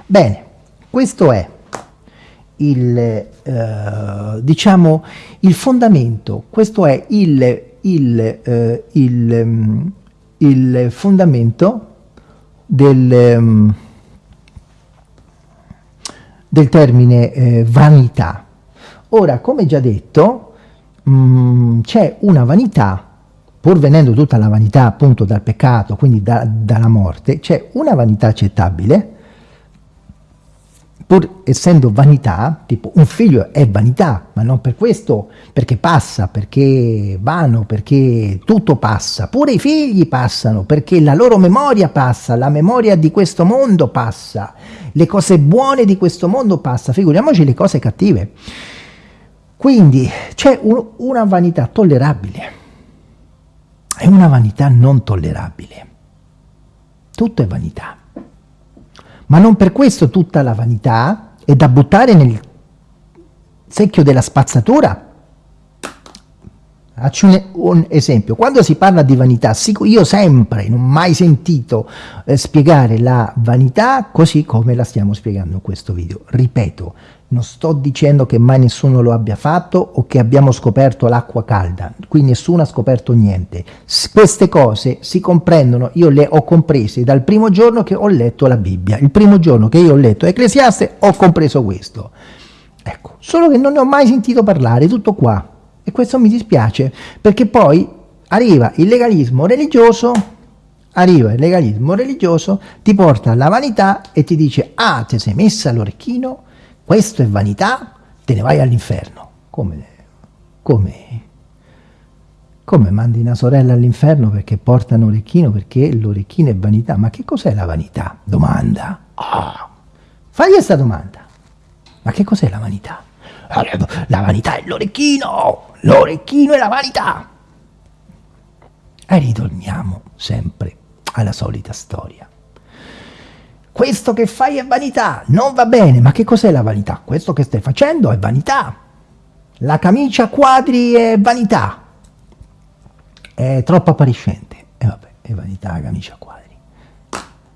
Bene, questo è il, eh, diciamo, il fondamento, questo è il, il, eh, il, mm, il fondamento del, mm, del termine eh, vanità. Ora, come già detto, mm, c'è una vanità, pur venendo tutta la vanità appunto dal peccato, quindi da, dalla morte, c'è una vanità accettabile, pur essendo vanità, tipo un figlio è vanità, ma non per questo, perché passa, perché vano, perché tutto passa, pure i figli passano, perché la loro memoria passa, la memoria di questo mondo passa, le cose buone di questo mondo passa, figuriamoci le cose cattive. Quindi c'è un, una vanità tollerabile e una vanità non tollerabile. Tutto è vanità. Ma non per questo tutta la vanità è da buttare nel secchio della spazzatura. Faccio un, un, esempio, quando si parla di vanità, io sempre, non ho mai sentito eh, spiegare la vanità così come la stiamo spiegando in questo video. Ripeto, non sto dicendo che mai nessuno lo abbia fatto o che abbiamo scoperto l'acqua calda, qui nessuno ha scoperto niente. S queste cose si comprendono, io le ho comprese dal primo giorno che ho letto la Bibbia. Il primo giorno che io ho letto Ecclesiaste ho compreso questo. Ecco, solo che non ne ho mai sentito parlare, tutto qua. E questo mi dispiace, perché poi arriva il legalismo religioso, arriva il legalismo religioso, ti porta alla vanità e ti dice, ah, ti sei messa l'orecchino? Questo è vanità, te ne vai all'inferno. Come? Come? Come mandi una sorella all'inferno perché porta un orecchino? Perché l'orecchino è vanità. Ma che cos'è la vanità? Domanda. Oh. Fagli questa domanda. Ma che cos'è la vanità? La vanità è l'orecchino! L'orecchino è la vanità! E ritorniamo sempre alla solita storia. Questo che fai è vanità, non va bene, ma che cos'è la vanità? Questo che stai facendo è vanità. La camicia quadri è vanità, è troppo appariscente. E vabbè, è vanità, camicia quadri.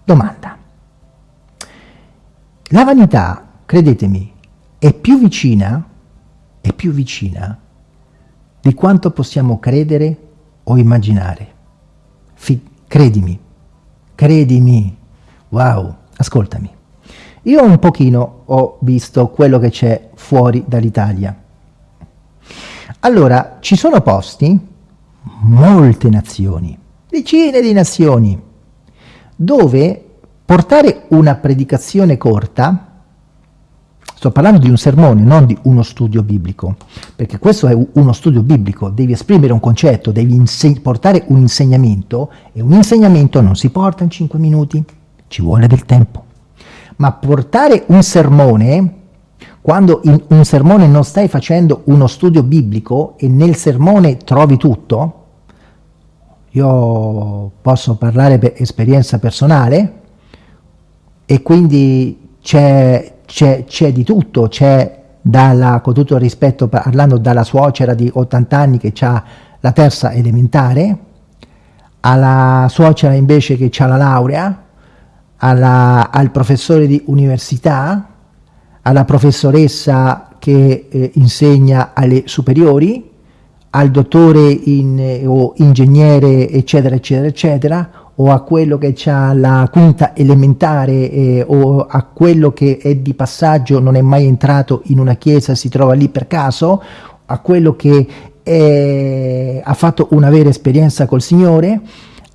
Domanda. La vanità, credetemi, è più vicina, è più vicina di quanto possiamo credere o immaginare. Fi credimi, credimi. Wow, ascoltami. Io un pochino ho visto quello che c'è fuori dall'Italia. Allora, ci sono posti molte nazioni, decine di nazioni, dove portare una predicazione corta, sto parlando di un sermone, non di uno studio biblico, perché questo è uno studio biblico, devi esprimere un concetto, devi portare un insegnamento, e un insegnamento non si porta in 5 minuti, ci vuole del tempo. Ma portare un sermone quando in un sermone non stai facendo uno studio biblico e nel sermone trovi tutto, io posso parlare per esperienza personale e quindi c'è, di tutto, c'è dalla, con tutto il rispetto parlando dalla suocera di 80 anni che ha la terza elementare, alla suocera invece che ha la laurea, alla, al professore di università, alla professoressa che eh, insegna alle superiori, al dottore in, eh, o ingegnere eccetera eccetera eccetera o a quello che ha la quinta elementare eh, o a quello che è di passaggio non è mai entrato in una chiesa si trova lì per caso a quello che è, ha fatto una vera esperienza col Signore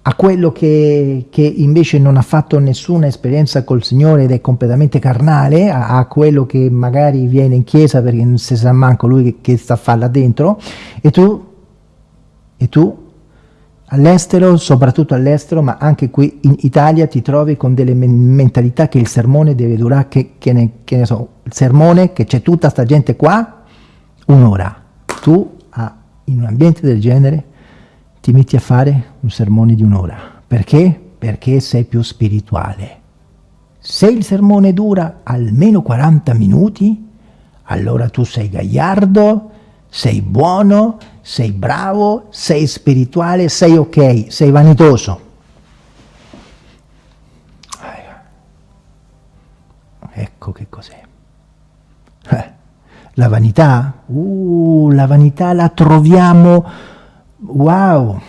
a quello che, che, invece non ha fatto nessuna esperienza col Signore ed è completamente carnale, a, a, quello che magari viene in chiesa perché non si sa manco lui che, che sta a fare là dentro, e tu, e tu all'estero, soprattutto all'estero, ma anche qui in Italia ti trovi con delle mentalità che il sermone deve durare, che, che, ne, che ne so, il sermone, che c'è tutta sta gente qua, un'ora. Tu, ah, in un ambiente del genere, ti metti a fare un sermone di un'ora. Perché? Perché sei più spirituale. Se il sermone dura almeno 40 minuti, allora tu sei gagliardo, sei buono, sei bravo, sei spirituale, sei ok, sei vanitoso. Ecco che cos'è. Eh, la vanità? Uh, la vanità la troviamo wow,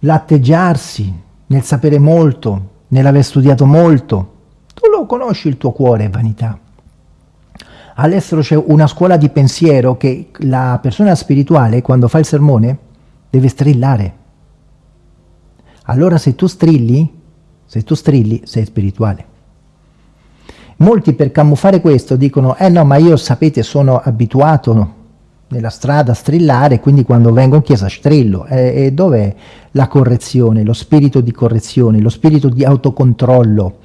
l'atteggiarsi, nel sapere molto, nell'aver studiato molto. Tu lo conosci il tuo cuore, vanità. All'estero c'è una scuola di pensiero che la persona spirituale, quando fa il sermone, deve strillare. Allora se tu strilli, se tu strilli, sei spirituale. Molti per camuffare questo dicono, eh no, ma io sapete sono abituato nella strada strillare, quindi quando vengo in chiesa strillo. E, e dov'è la correzione, lo spirito di correzione, lo spirito di autocontrollo?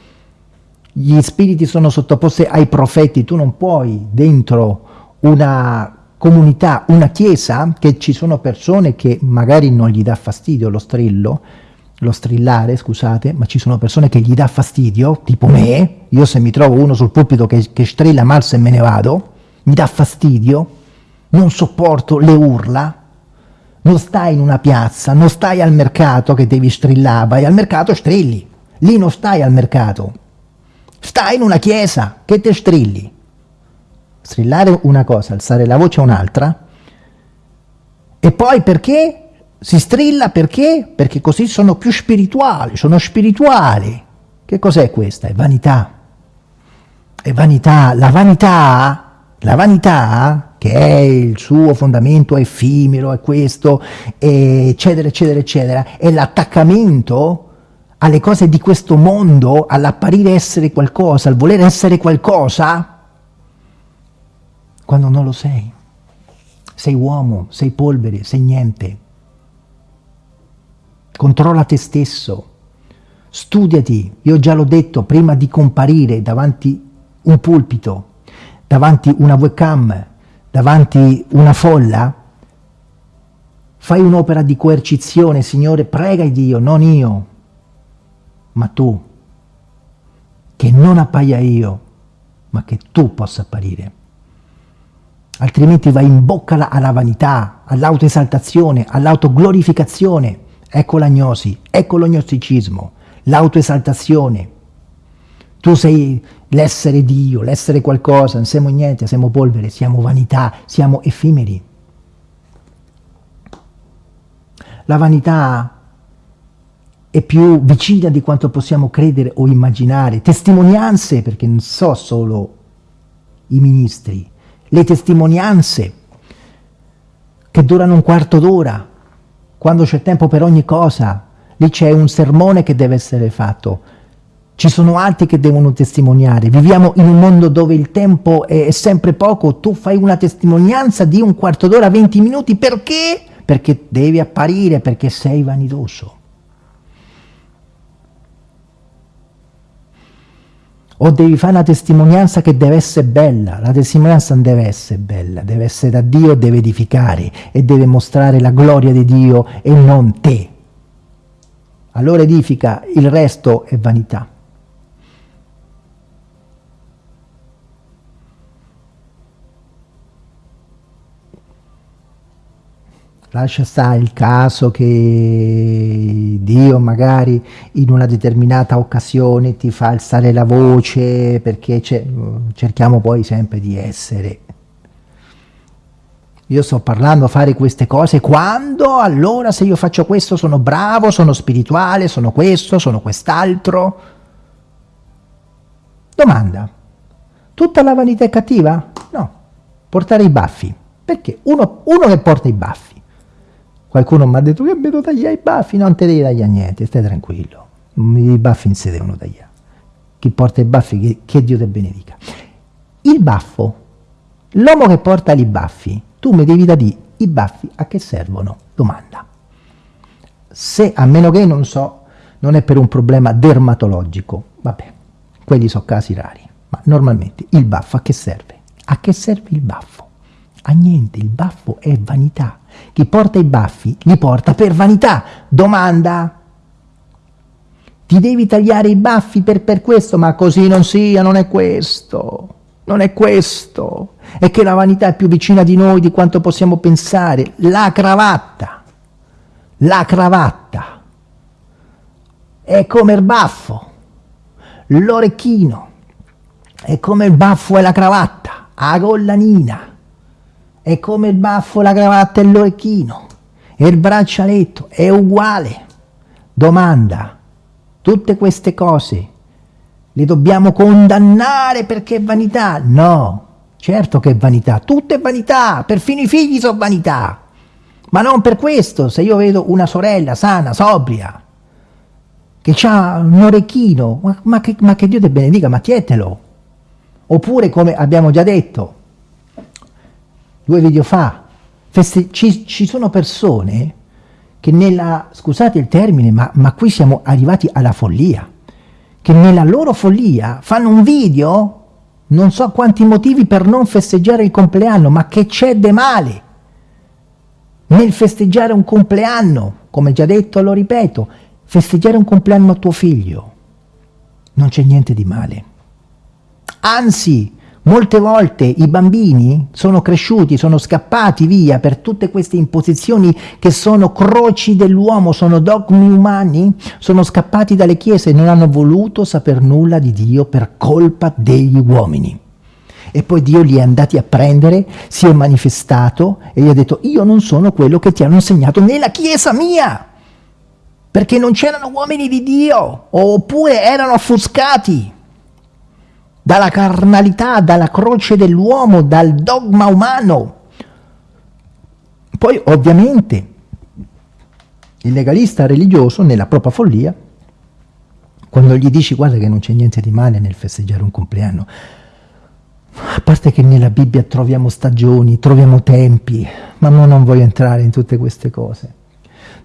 Gli spiriti sono sottoposti ai profeti, tu non puoi dentro una comunità, una chiesa, che ci sono persone che magari non gli dà fastidio lo strillo, lo strillare, scusate, ma ci sono persone che gli dà fastidio, tipo me, io se mi trovo uno sul pulpito che, che strilla mal se me ne vado, mi dà fastidio, non sopporto le urla, non stai in una piazza, non stai al mercato che devi strillare, vai al mercato strilli, lì non stai al mercato, stai in una chiesa che te strilli. Strillare una cosa, alzare la voce un'altra, e poi perché? Si strilla perché? Perché così sono più spirituali, sono spirituali. Che cos'è questa? È vanità. È vanità. La vanità, la vanità che è il suo fondamento effimero, è questo, eccetera, eccetera, eccetera, è l'attaccamento alle cose di questo mondo, all'apparire essere qualcosa, al voler essere qualcosa, quando non lo sei. sei uomo, sei polvere, sei niente. Controlla te stesso, studiati, io già l'ho detto, prima di comparire davanti un pulpito, davanti una webcam, davanti una folla, fai un'opera di coercizione, Signore, prega Dio, non io, ma tu, che non appaia io, ma che tu possa apparire. Altrimenti vai in bocca alla vanità, all'autoesaltazione, all'autoglorificazione. Ecco l'agnosi, ecco l'ognosticismo, l'autoesaltazione. Tu sei l'essere Dio, l'essere qualcosa, non siamo niente, siamo polvere, siamo vanità, siamo effimeri. La vanità è più vicina di quanto possiamo credere o immaginare. Testimonianze, perché non so solo i ministri, le testimonianze che durano un quarto d'ora, quando c'è tempo per ogni cosa, lì c'è un sermone che deve essere fatto, ci sono altri che devono testimoniare, viviamo in un mondo dove il tempo è sempre poco, tu fai una testimonianza di un quarto d'ora, 20 minuti, perché? Perché devi apparire, perché sei vanidoso. o devi fare una testimonianza che deve essere bella, la testimonianza non deve essere bella, deve essere da Dio, deve edificare e deve mostrare la gloria di Dio e non te. Allora edifica, il resto è vanità. Lascia stare il caso che Dio magari in una determinata occasione ti fa alzare la voce perché cerchiamo poi sempre di essere. Io sto parlando a fare queste cose quando? Allora se io faccio questo sono bravo, sono spirituale, sono questo, sono quest'altro? Domanda. Tutta la vanità è cattiva? no. Portare i baffi. Perché? Uno, uno che porta i baffi Qualcuno mi ha detto che devo tagliare i baffi, non te devi tagliare niente, stai tranquillo, i baffi non si devono tagliare. Chi porta i baffi, che, che Dio te benedica. Il baffo, l'uomo che porta i baffi, tu mi devi da i baffi a che servono? Domanda. Se, a meno che non so, non è per un problema dermatologico, vabbè, quelli sono casi rari, ma normalmente il baffo a che serve? A che serve il baffo? A niente, il baffo è vanità. Chi porta i baffi li porta per vanità. Domanda. Ti devi tagliare i baffi per, per questo, ma così non sia, non è questo. Non è questo. È che la vanità è più vicina di noi di quanto possiamo pensare. La cravatta. La cravatta. È come il baffo. L'orecchino. È come il baffo e la cravatta. A collanina è come il baffo, la cravatta e l'orecchino, e il braccialetto, è uguale. Domanda, tutte queste cose le dobbiamo condannare perché è vanità? No, certo che è vanità, tutto è vanità, perfino i figli sono vanità. Ma non per questo, se io vedo una sorella sana, sobria, che ha un orecchino, ma, che, ma che Dio ti benedica, ma tietelo. Oppure, come abbiamo già detto, due video fa, ci, ci, sono persone che nella, scusate il termine, ma, ma qui siamo arrivati alla follia, che nella loro follia fanno un video, non so quanti motivi per non festeggiare il compleanno, ma che c'è di male nel festeggiare un compleanno, come già detto, lo ripeto, festeggiare un compleanno a tuo figlio, non c'è niente di male. Anzi, Molte volte i bambini sono cresciuti, sono scappati via per tutte queste imposizioni che sono croci dell'uomo, sono dogmi umani, sono scappati dalle chiese e non hanno voluto saper nulla di Dio per colpa degli uomini. E poi Dio li è andati a prendere, si è manifestato e gli ha detto io non sono quello che ti hanno insegnato nella chiesa mia, perché non c'erano uomini di Dio, oppure erano offuscati dalla carnalità, dalla croce dell'uomo, dal dogma umano. Poi ovviamente il legalista religioso nella propria follia, quando gli dici guarda che non c'è niente di male nel festeggiare un compleanno, parte che nella Bibbia troviamo stagioni, troviamo tempi, ma non voglio entrare in tutte queste cose.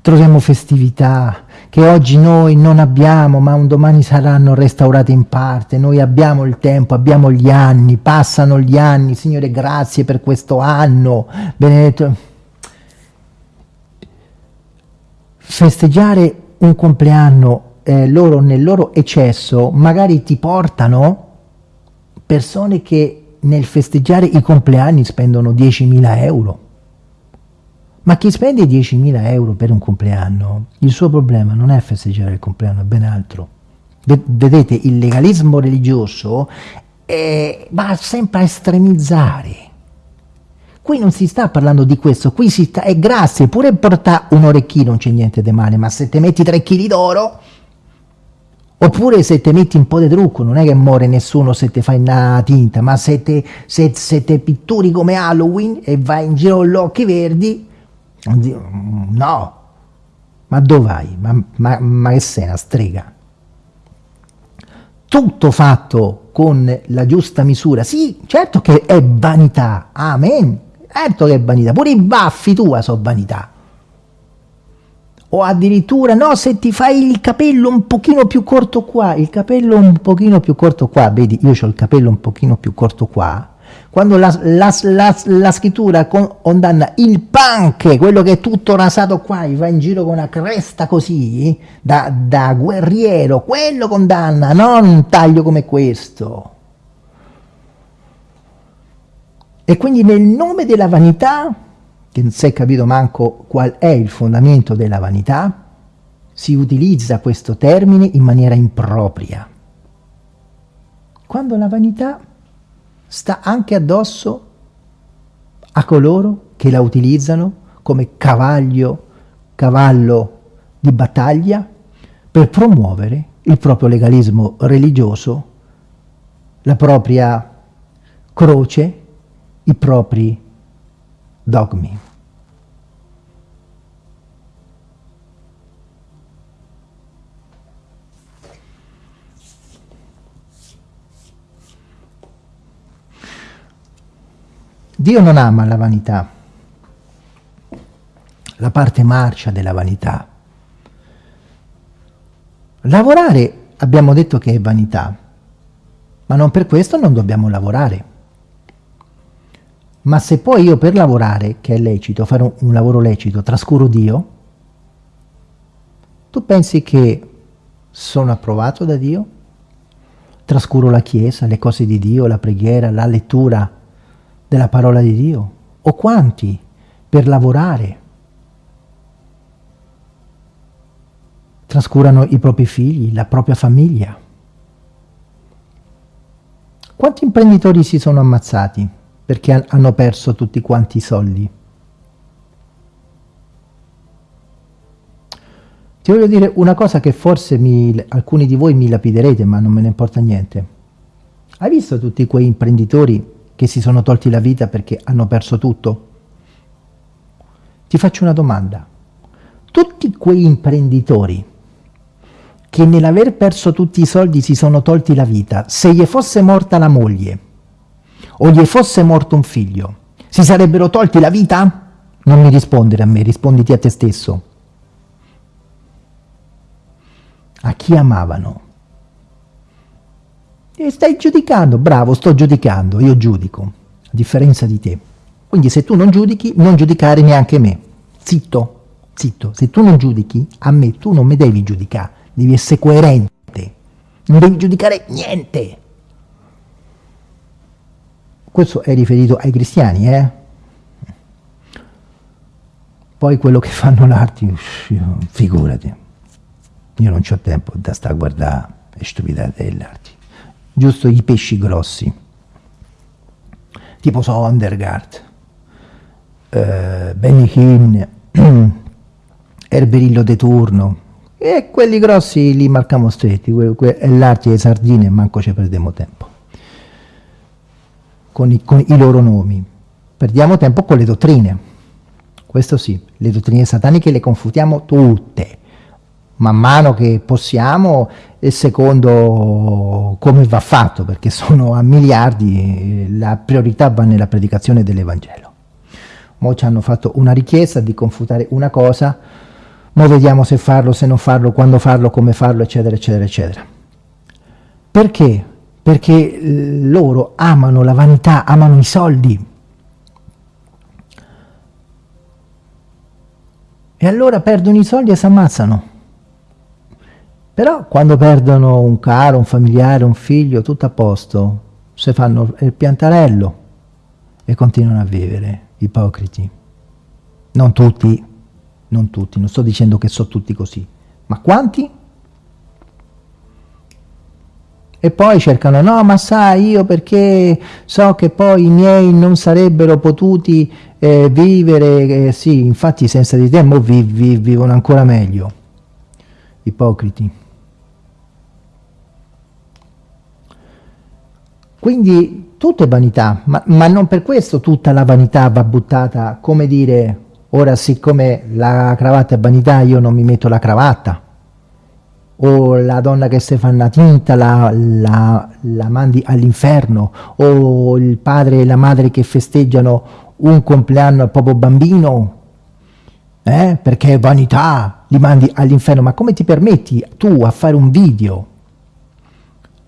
Troviamo festività che oggi noi non abbiamo, ma un domani saranno restaurate in parte. Noi abbiamo il tempo, abbiamo gli anni, passano gli anni. Signore, grazie per questo anno. Benedetto. Festeggiare un compleanno eh, loro nel loro eccesso magari ti portano persone che nel festeggiare i compleanni spendono 10.000 euro. Ma chi spende 10.000 euro per un compleanno, il suo problema non è festeggiare il compleanno, è ben altro. Vedete, il legalismo religioso è, va sempre a estremizzare. Qui non si sta parlando di questo, qui si sta, è grazie, pure portare un orecchino non c'è niente di male, ma se te metti 3 kg d'oro, Oppure se te metti un po' di trucco, non è che muore nessuno se te fai una tinta, ma se te pitturi come Halloween e vai in giro con gli occhi verdi, no, ma dove vai? Ma, ma, ma che sei una strega? Tutto fatto con la giusta misura, sì, certo che è vanità, amen, certo che è vanità, pure i baffi tua sono vanità, o addirittura no se ti fai il capello un pochino più corto qua, il capello un pochino più corto qua, vedi io ho il capello un pochino più corto qua, quando la, la, la, la scrittura condanna il punk, quello che è tutto rasato qua, e va in giro con una cresta così, da, da guerriero, quello condanna, non un taglio come questo. E quindi nel nome della vanità che non si è capito manco qual è il fondamento della vanità, si utilizza questo termine in maniera impropria. Quando la vanità sta anche addosso a coloro che la utilizzano come cavaglio, cavallo di battaglia per promuovere il proprio legalismo religioso, la propria croce, i propri dogmi. Dio non ama la vanità, la parte marcia della vanità. Lavorare abbiamo detto che è vanità, ma non per questo non dobbiamo lavorare. Ma se poi io per lavorare, che è lecito, fare un, lavoro lecito, trascuro Dio, tu pensi che sono approvato da Dio? Trascuro la Chiesa, le cose di Dio, la preghiera, la lettura della parola di Dio? O quanti per lavorare trascurano i propri figli, la propria famiglia? Quanti imprenditori si sono ammazzati? perché hanno perso tutti quanti i soldi. Ti voglio dire una cosa che forse mi, alcuni di voi mi lapiderete, ma non me ne importa niente. Hai visto tutti quei imprenditori che si sono tolti la vita perché hanno perso tutto? Ti faccio una domanda. Tutti quei imprenditori che nell'aver perso tutti i soldi si sono tolti la vita, se gli fosse morta la moglie, o gli fosse morto un figlio, si sarebbero tolti la vita? Non mi rispondere a me, risponditi a te stesso. A chi amavano? E stai giudicando, bravo, sto giudicando, io giudico, a differenza di te. Quindi se tu non giudichi, non giudicare neanche me. Zitto, zitto. Se tu non giudichi, a me tu non mi devi giudicare, devi essere coerente. Non devi giudicare niente. Questo è riferito ai cristiani, eh? Poi quello che fanno l'arte, figurati, io non ho tempo da stare a guardare le stupidate dell'arte. Giusto i pesci grossi, tipo Sondergaard, eh, Benny Hinn, Erberillo de Turno, e quelli grossi li marchiamo stretti, è l'arte delle sardine e manco ci perdiamo tempo. Con i, con i loro nomi. Perdiamo tempo con le dottrine. Questo sì, le dottrine sataniche le confutiamo tutte, man mano che possiamo e secondo come va fatto, perché sono a miliardi, la priorità va nella predicazione dell'Evangelo. Mo ci hanno fatto una richiesta di confutare una cosa, mo vediamo se farlo, se non farlo, quando farlo, come farlo, eccetera, eccetera, eccetera. Perché? Perché loro amano la vanità, amano i soldi. E allora perdono i soldi e si ammazzano. Però quando perdono un caro, un familiare, un figlio, tutto a posto, se fanno il piantarello e continuano a vivere, ipocriti. Non tutti, non tutti, non sto dicendo che sono tutti così, ma quanti? E poi cercano, no ma sai io perché so che poi i miei non sarebbero potuti eh, vivere, eh, sì infatti senza di te mo vi, vi, vivono ancora meglio, ipocriti. Quindi tutto è vanità, ma, ma, non per questo tutta la vanità va buttata, come dire, ora siccome la cravatta è vanità io non mi metto la cravatta, o la donna che si fa una tinta la, la, la mandi all'inferno, o il padre e la madre che festeggiano un compleanno al proprio bambino, eh? perché è vanità, li mandi all'inferno, ma come ti permetti tu a fare un video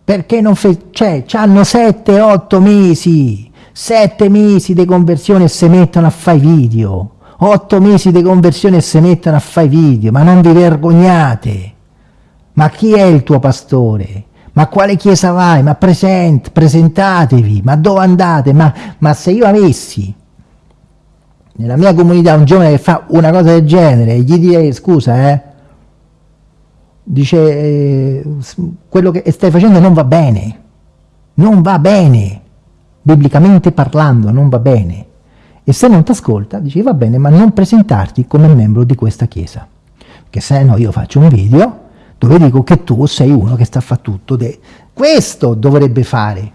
perché non fe... cioè, hanno 7-8 mesi, 7 mesi di conversione e si mettono a fare video, 8 mesi di conversione e si mettono a fare video, ma non vi vergognate, ma chi è il tuo pastore? Ma quale chiesa vai? Ma present, presentatevi, ma dove andate? Ma, ma se io avessi nella mia comunità un giovane che fa una cosa del genere, gli direi scusa eh, dice eh, quello che stai facendo non va bene, non va bene, biblicamente parlando non va bene. E se non ti ascolta, dice va bene, ma non presentarti come membro di questa chiesa. Che se no io faccio un video dove dico che tu sei uno che sta a fare tutto. Questo dovrebbe fare,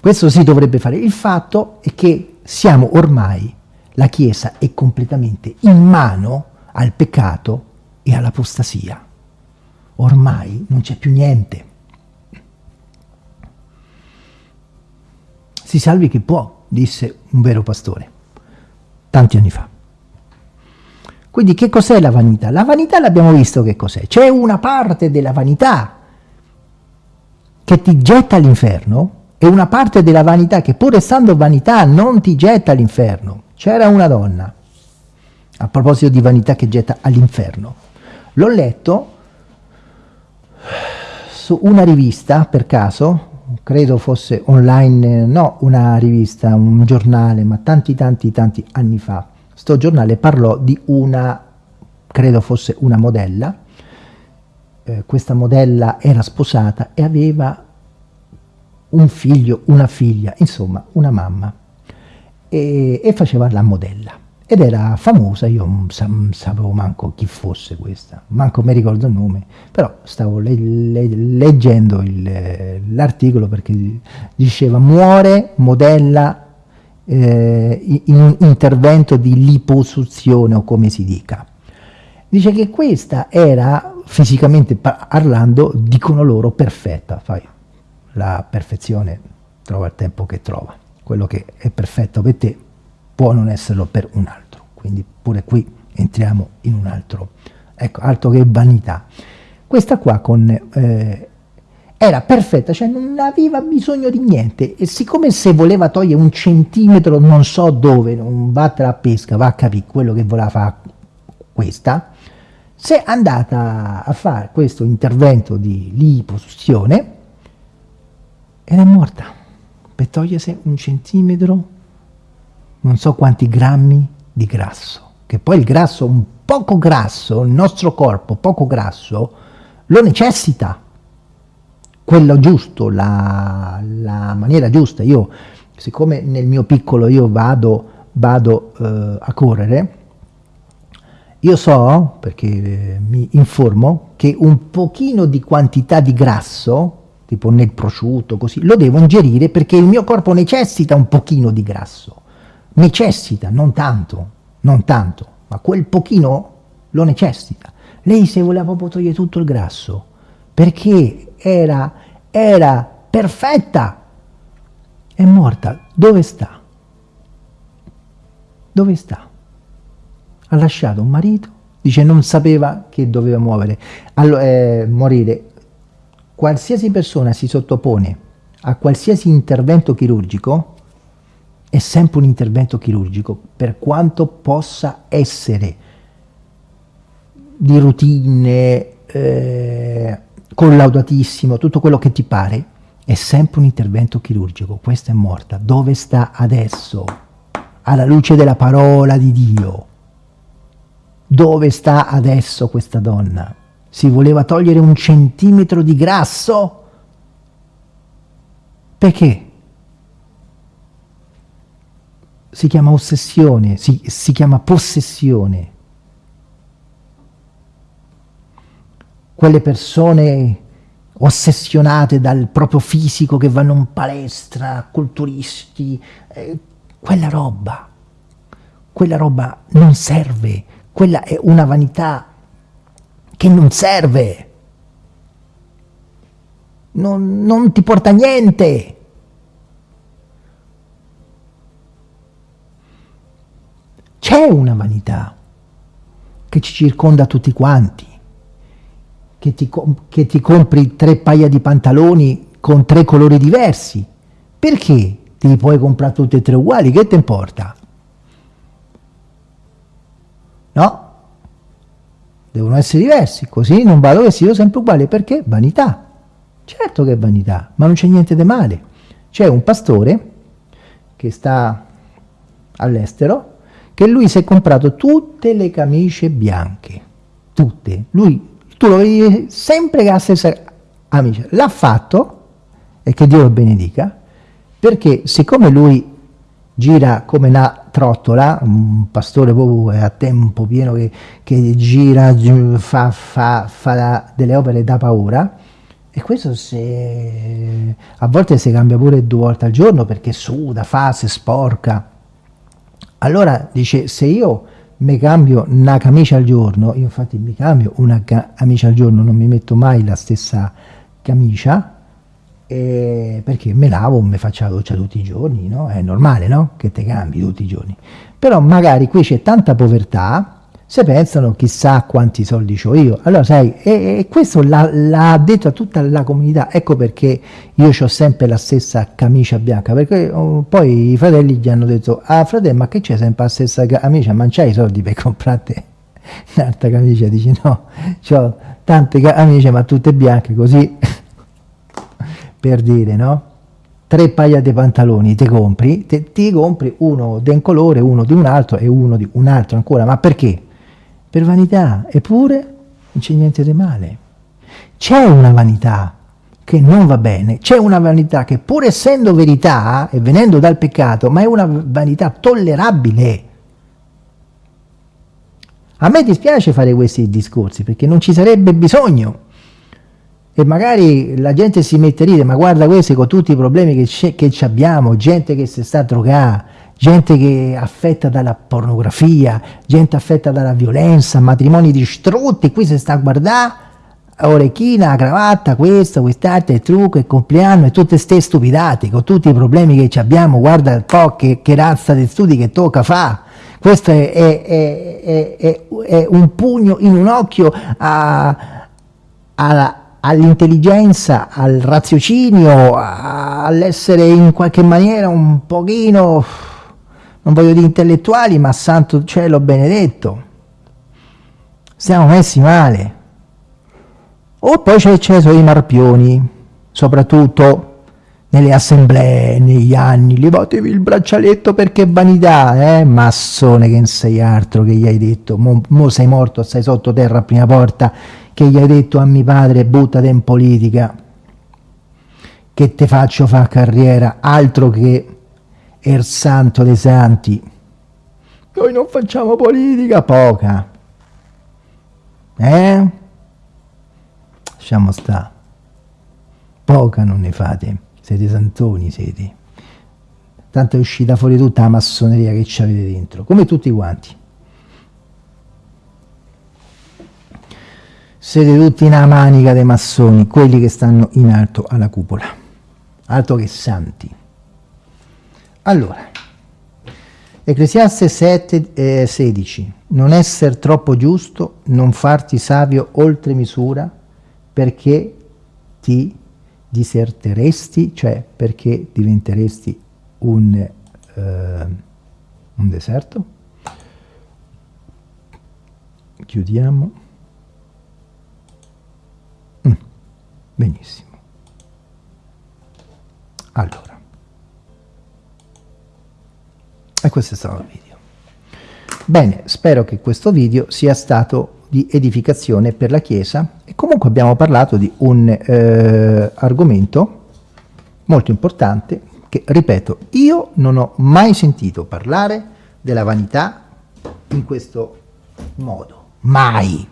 questo si dovrebbe fare. Il fatto è che siamo ormai, la chiesa è completamente in mano al peccato e all'apostasia ormai non c'è più niente. Si salvi chi può, disse un vero pastore, tanti anni fa. Quindi che cos'è la vanità? La vanità l'abbiamo visto che cos'è. C'è una parte della vanità che ti getta all'inferno e una parte della vanità che pur essendo vanità non ti getta all'inferno. C'era una donna, a proposito di vanità che getta all'inferno. L'ho letto su una rivista, per caso, credo fosse online, no una rivista, un giornale, ma tanti tanti tanti anni fa, sto giornale parlò di una, credo fosse una modella, eh, questa modella era sposata e aveva un figlio, una figlia, insomma una mamma, e, e faceva la modella ed era famosa, io non sapevo manco chi fosse questa, manco mi ricordo il nome, però stavo le, le, leggendo l'articolo perché diceva muore modella eh, in intervento di liposuzione o come si dica. Dice che questa era, fisicamente parlando, dicono loro, perfetta, fai la perfezione, trova il tempo che trova, quello che è perfetto per te può non esserlo per un altro. Quindi pure qui entriamo in un altro, ecco, altro che vanità. Questa qua con, eh, era perfetta, cioè non aveva bisogno di niente e siccome se voleva togliere un centimetro non so dove, non vattene a pesca, va a capire quello che voleva fare questa, se è andata a fare questo intervento di liposuzione ed è morta per togliersi un centimetro non so quanti grammi di grasso, che poi il grasso, un poco grasso, il nostro corpo poco grasso, lo necessita, quello giusto, la, la maniera giusta. Io, siccome nel mio piccolo io vado, vado eh, a correre, io so, perché mi informo, che un pochino di quantità di grasso, tipo nel prosciutto, così, lo devo ingerire perché il mio corpo necessita un pochino di grasso necessita, non tanto, non tanto, ma quel pochino lo necessita. lei si voleva proprio togliere tutto il grasso, perché era, era perfetta. È morta. Dove sta? Dove sta? Ha lasciato un marito, dice non sapeva che doveva muovere, allora, eh, morire. Qualsiasi persona si sottopone a qualsiasi intervento chirurgico, è sempre un intervento chirurgico, per quanto possa essere di routine, eh, collaudatissimo, tutto quello che ti pare, è sempre un intervento chirurgico. Questa è morta. Dove sta adesso? Alla luce della parola di Dio. Dove sta adesso questa donna? Si voleva togliere un centimetro di grasso? Perché? Si chiama ossessione, si, si chiama possessione. Quelle persone ossessionate dal proprio fisico che vanno in palestra, culturisti, eh, quella roba, quella roba non serve, quella è una vanità che non serve, non, non ti porta a niente. C'è una vanità che ci circonda tutti quanti, che ti, che ti compri tre paia di pantaloni con tre colori diversi. Perché ti puoi comprare tutti e tre uguali? Che ti importa? No? Devono essere diversi, così non vado vestito sempre uguale. Perché? Vanità. Certo che è vanità, ma non c'è niente di male. C'è un pastore che sta all'estero che lui si è comprato tutte le camicie bianche, tutte. Lui, tu lo vedi sempre che ha la stessa camicia. L'ha fatto, e che Dio lo benedica, perché siccome lui gira come una trottola, un pastore proprio a tempo pieno che, che gira, fa, fa, fa delle opere da paura, e questo se, a volte si cambia pure due volte al giorno perché suda, fa, si sporca, allora dice, se io mi cambio una camicia al giorno, io infatti mi cambio una camicia al giorno, non mi metto mai la stessa camicia, eh, perché me lavo, mi faccio la doccia tutti i giorni, no? È normale, no? Che te cambi tutti i giorni. Però magari qui c'è tanta povertà, se pensano chissà quanti soldi ho io. Allora sai, e, e questo l'ha detto a tutta la comunità, ecco perché io ho sempre la stessa camicia bianca, perché oh, poi i fratelli gli hanno detto, ah fratello ma che c'è sempre la stessa camicia, ma c'hai i soldi per comprarti un'altra camicia? Dici no, ho tante camicie ma tutte bianche così, per dire no? tre paia di pantaloni te compri, te, ti compri uno di un colore, uno di un altro e uno di un altro ancora, ma perché? Per vanità, eppure non c'è niente di male. C'è una vanità che non va bene, c'è una vanità che pur essendo verità e venendo dal peccato, ma è una vanità tollerabile. A me dispiace fare questi discorsi perché non ci sarebbe bisogno e magari la gente si mette a ridere, ma guarda questi con tutti i problemi che, che abbiamo, gente che si sta a gente che affetta dalla pornografia, gente affetta dalla violenza, matrimoni distrutti, qui si sta a guardare orecchina, cravatta, questo, quest'altro, il trucco, il compleanno e tutte ste stupidate, con tutti i problemi che abbiamo, guarda un po' che, che razza di studi che tocca fa. Questo è, è, è, è, un pugno in un occhio all'intelligenza, al raziocinio, all'essere in qualche maniera un pochino non voglio dire intellettuali, ma santo cielo benedetto. Siamo messi male. O poi c'è sono i marpioni, soprattutto nelle assemblee, negli anni, levatevi il braccialetto perché vanità, eh? Massone che non sei altro che gli hai detto, mo, mo sei morto, stai sottoterra a prima porta, che gli hai detto a mio padre buttati in politica, che te faccio fare carriera, altro che il santo dei santi. Noi non facciamo politica, poca. Eh? Lasciamo sta. Poca non ne fate, siete santoni, siete. Tanto è uscita fuori tutta la massoneria che ci avete dentro, come tutti quanti. siete tutti una manica dei massoni, quelli che stanno in alto alla cupola, alto che santi. Allora, Ecclesiaste 7, eh, 16, non essere troppo giusto, non farti savio oltre misura, perché ti diserteresti, cioè perché diventeresti un, eh, un deserto. Chiudiamo. Mm, benissimo. Allora. E questo è stato il video. Bene, spero che questo video sia stato di edificazione per la Chiesa e comunque abbiamo parlato di un eh, argomento molto importante che, ripeto, io non ho mai sentito parlare della vanità in questo modo. Mai.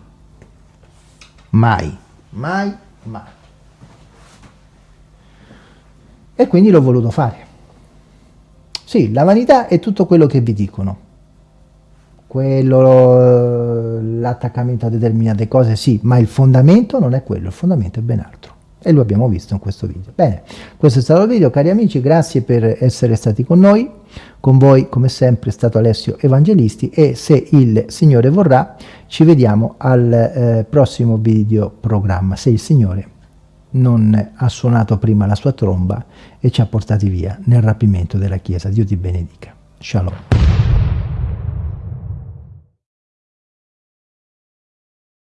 Mai. Mai, mai. E quindi l'ho voluto fare. Sì, la vanità è tutto quello che vi dicono. Quello, l'attaccamento a determinate cose, sì, ma il fondamento non è quello, il fondamento è ben altro. E lo abbiamo visto in questo video. Bene, questo è stato il video, cari amici, grazie per essere stati con noi. Con voi, come sempre, è stato Alessio Evangelisti e se il Signore vorrà, ci vediamo al eh, prossimo video programma, se il Signore non ha suonato prima la sua tromba e ci ha portati via nel rapimento della Chiesa. Dio ti benedica. Shalom.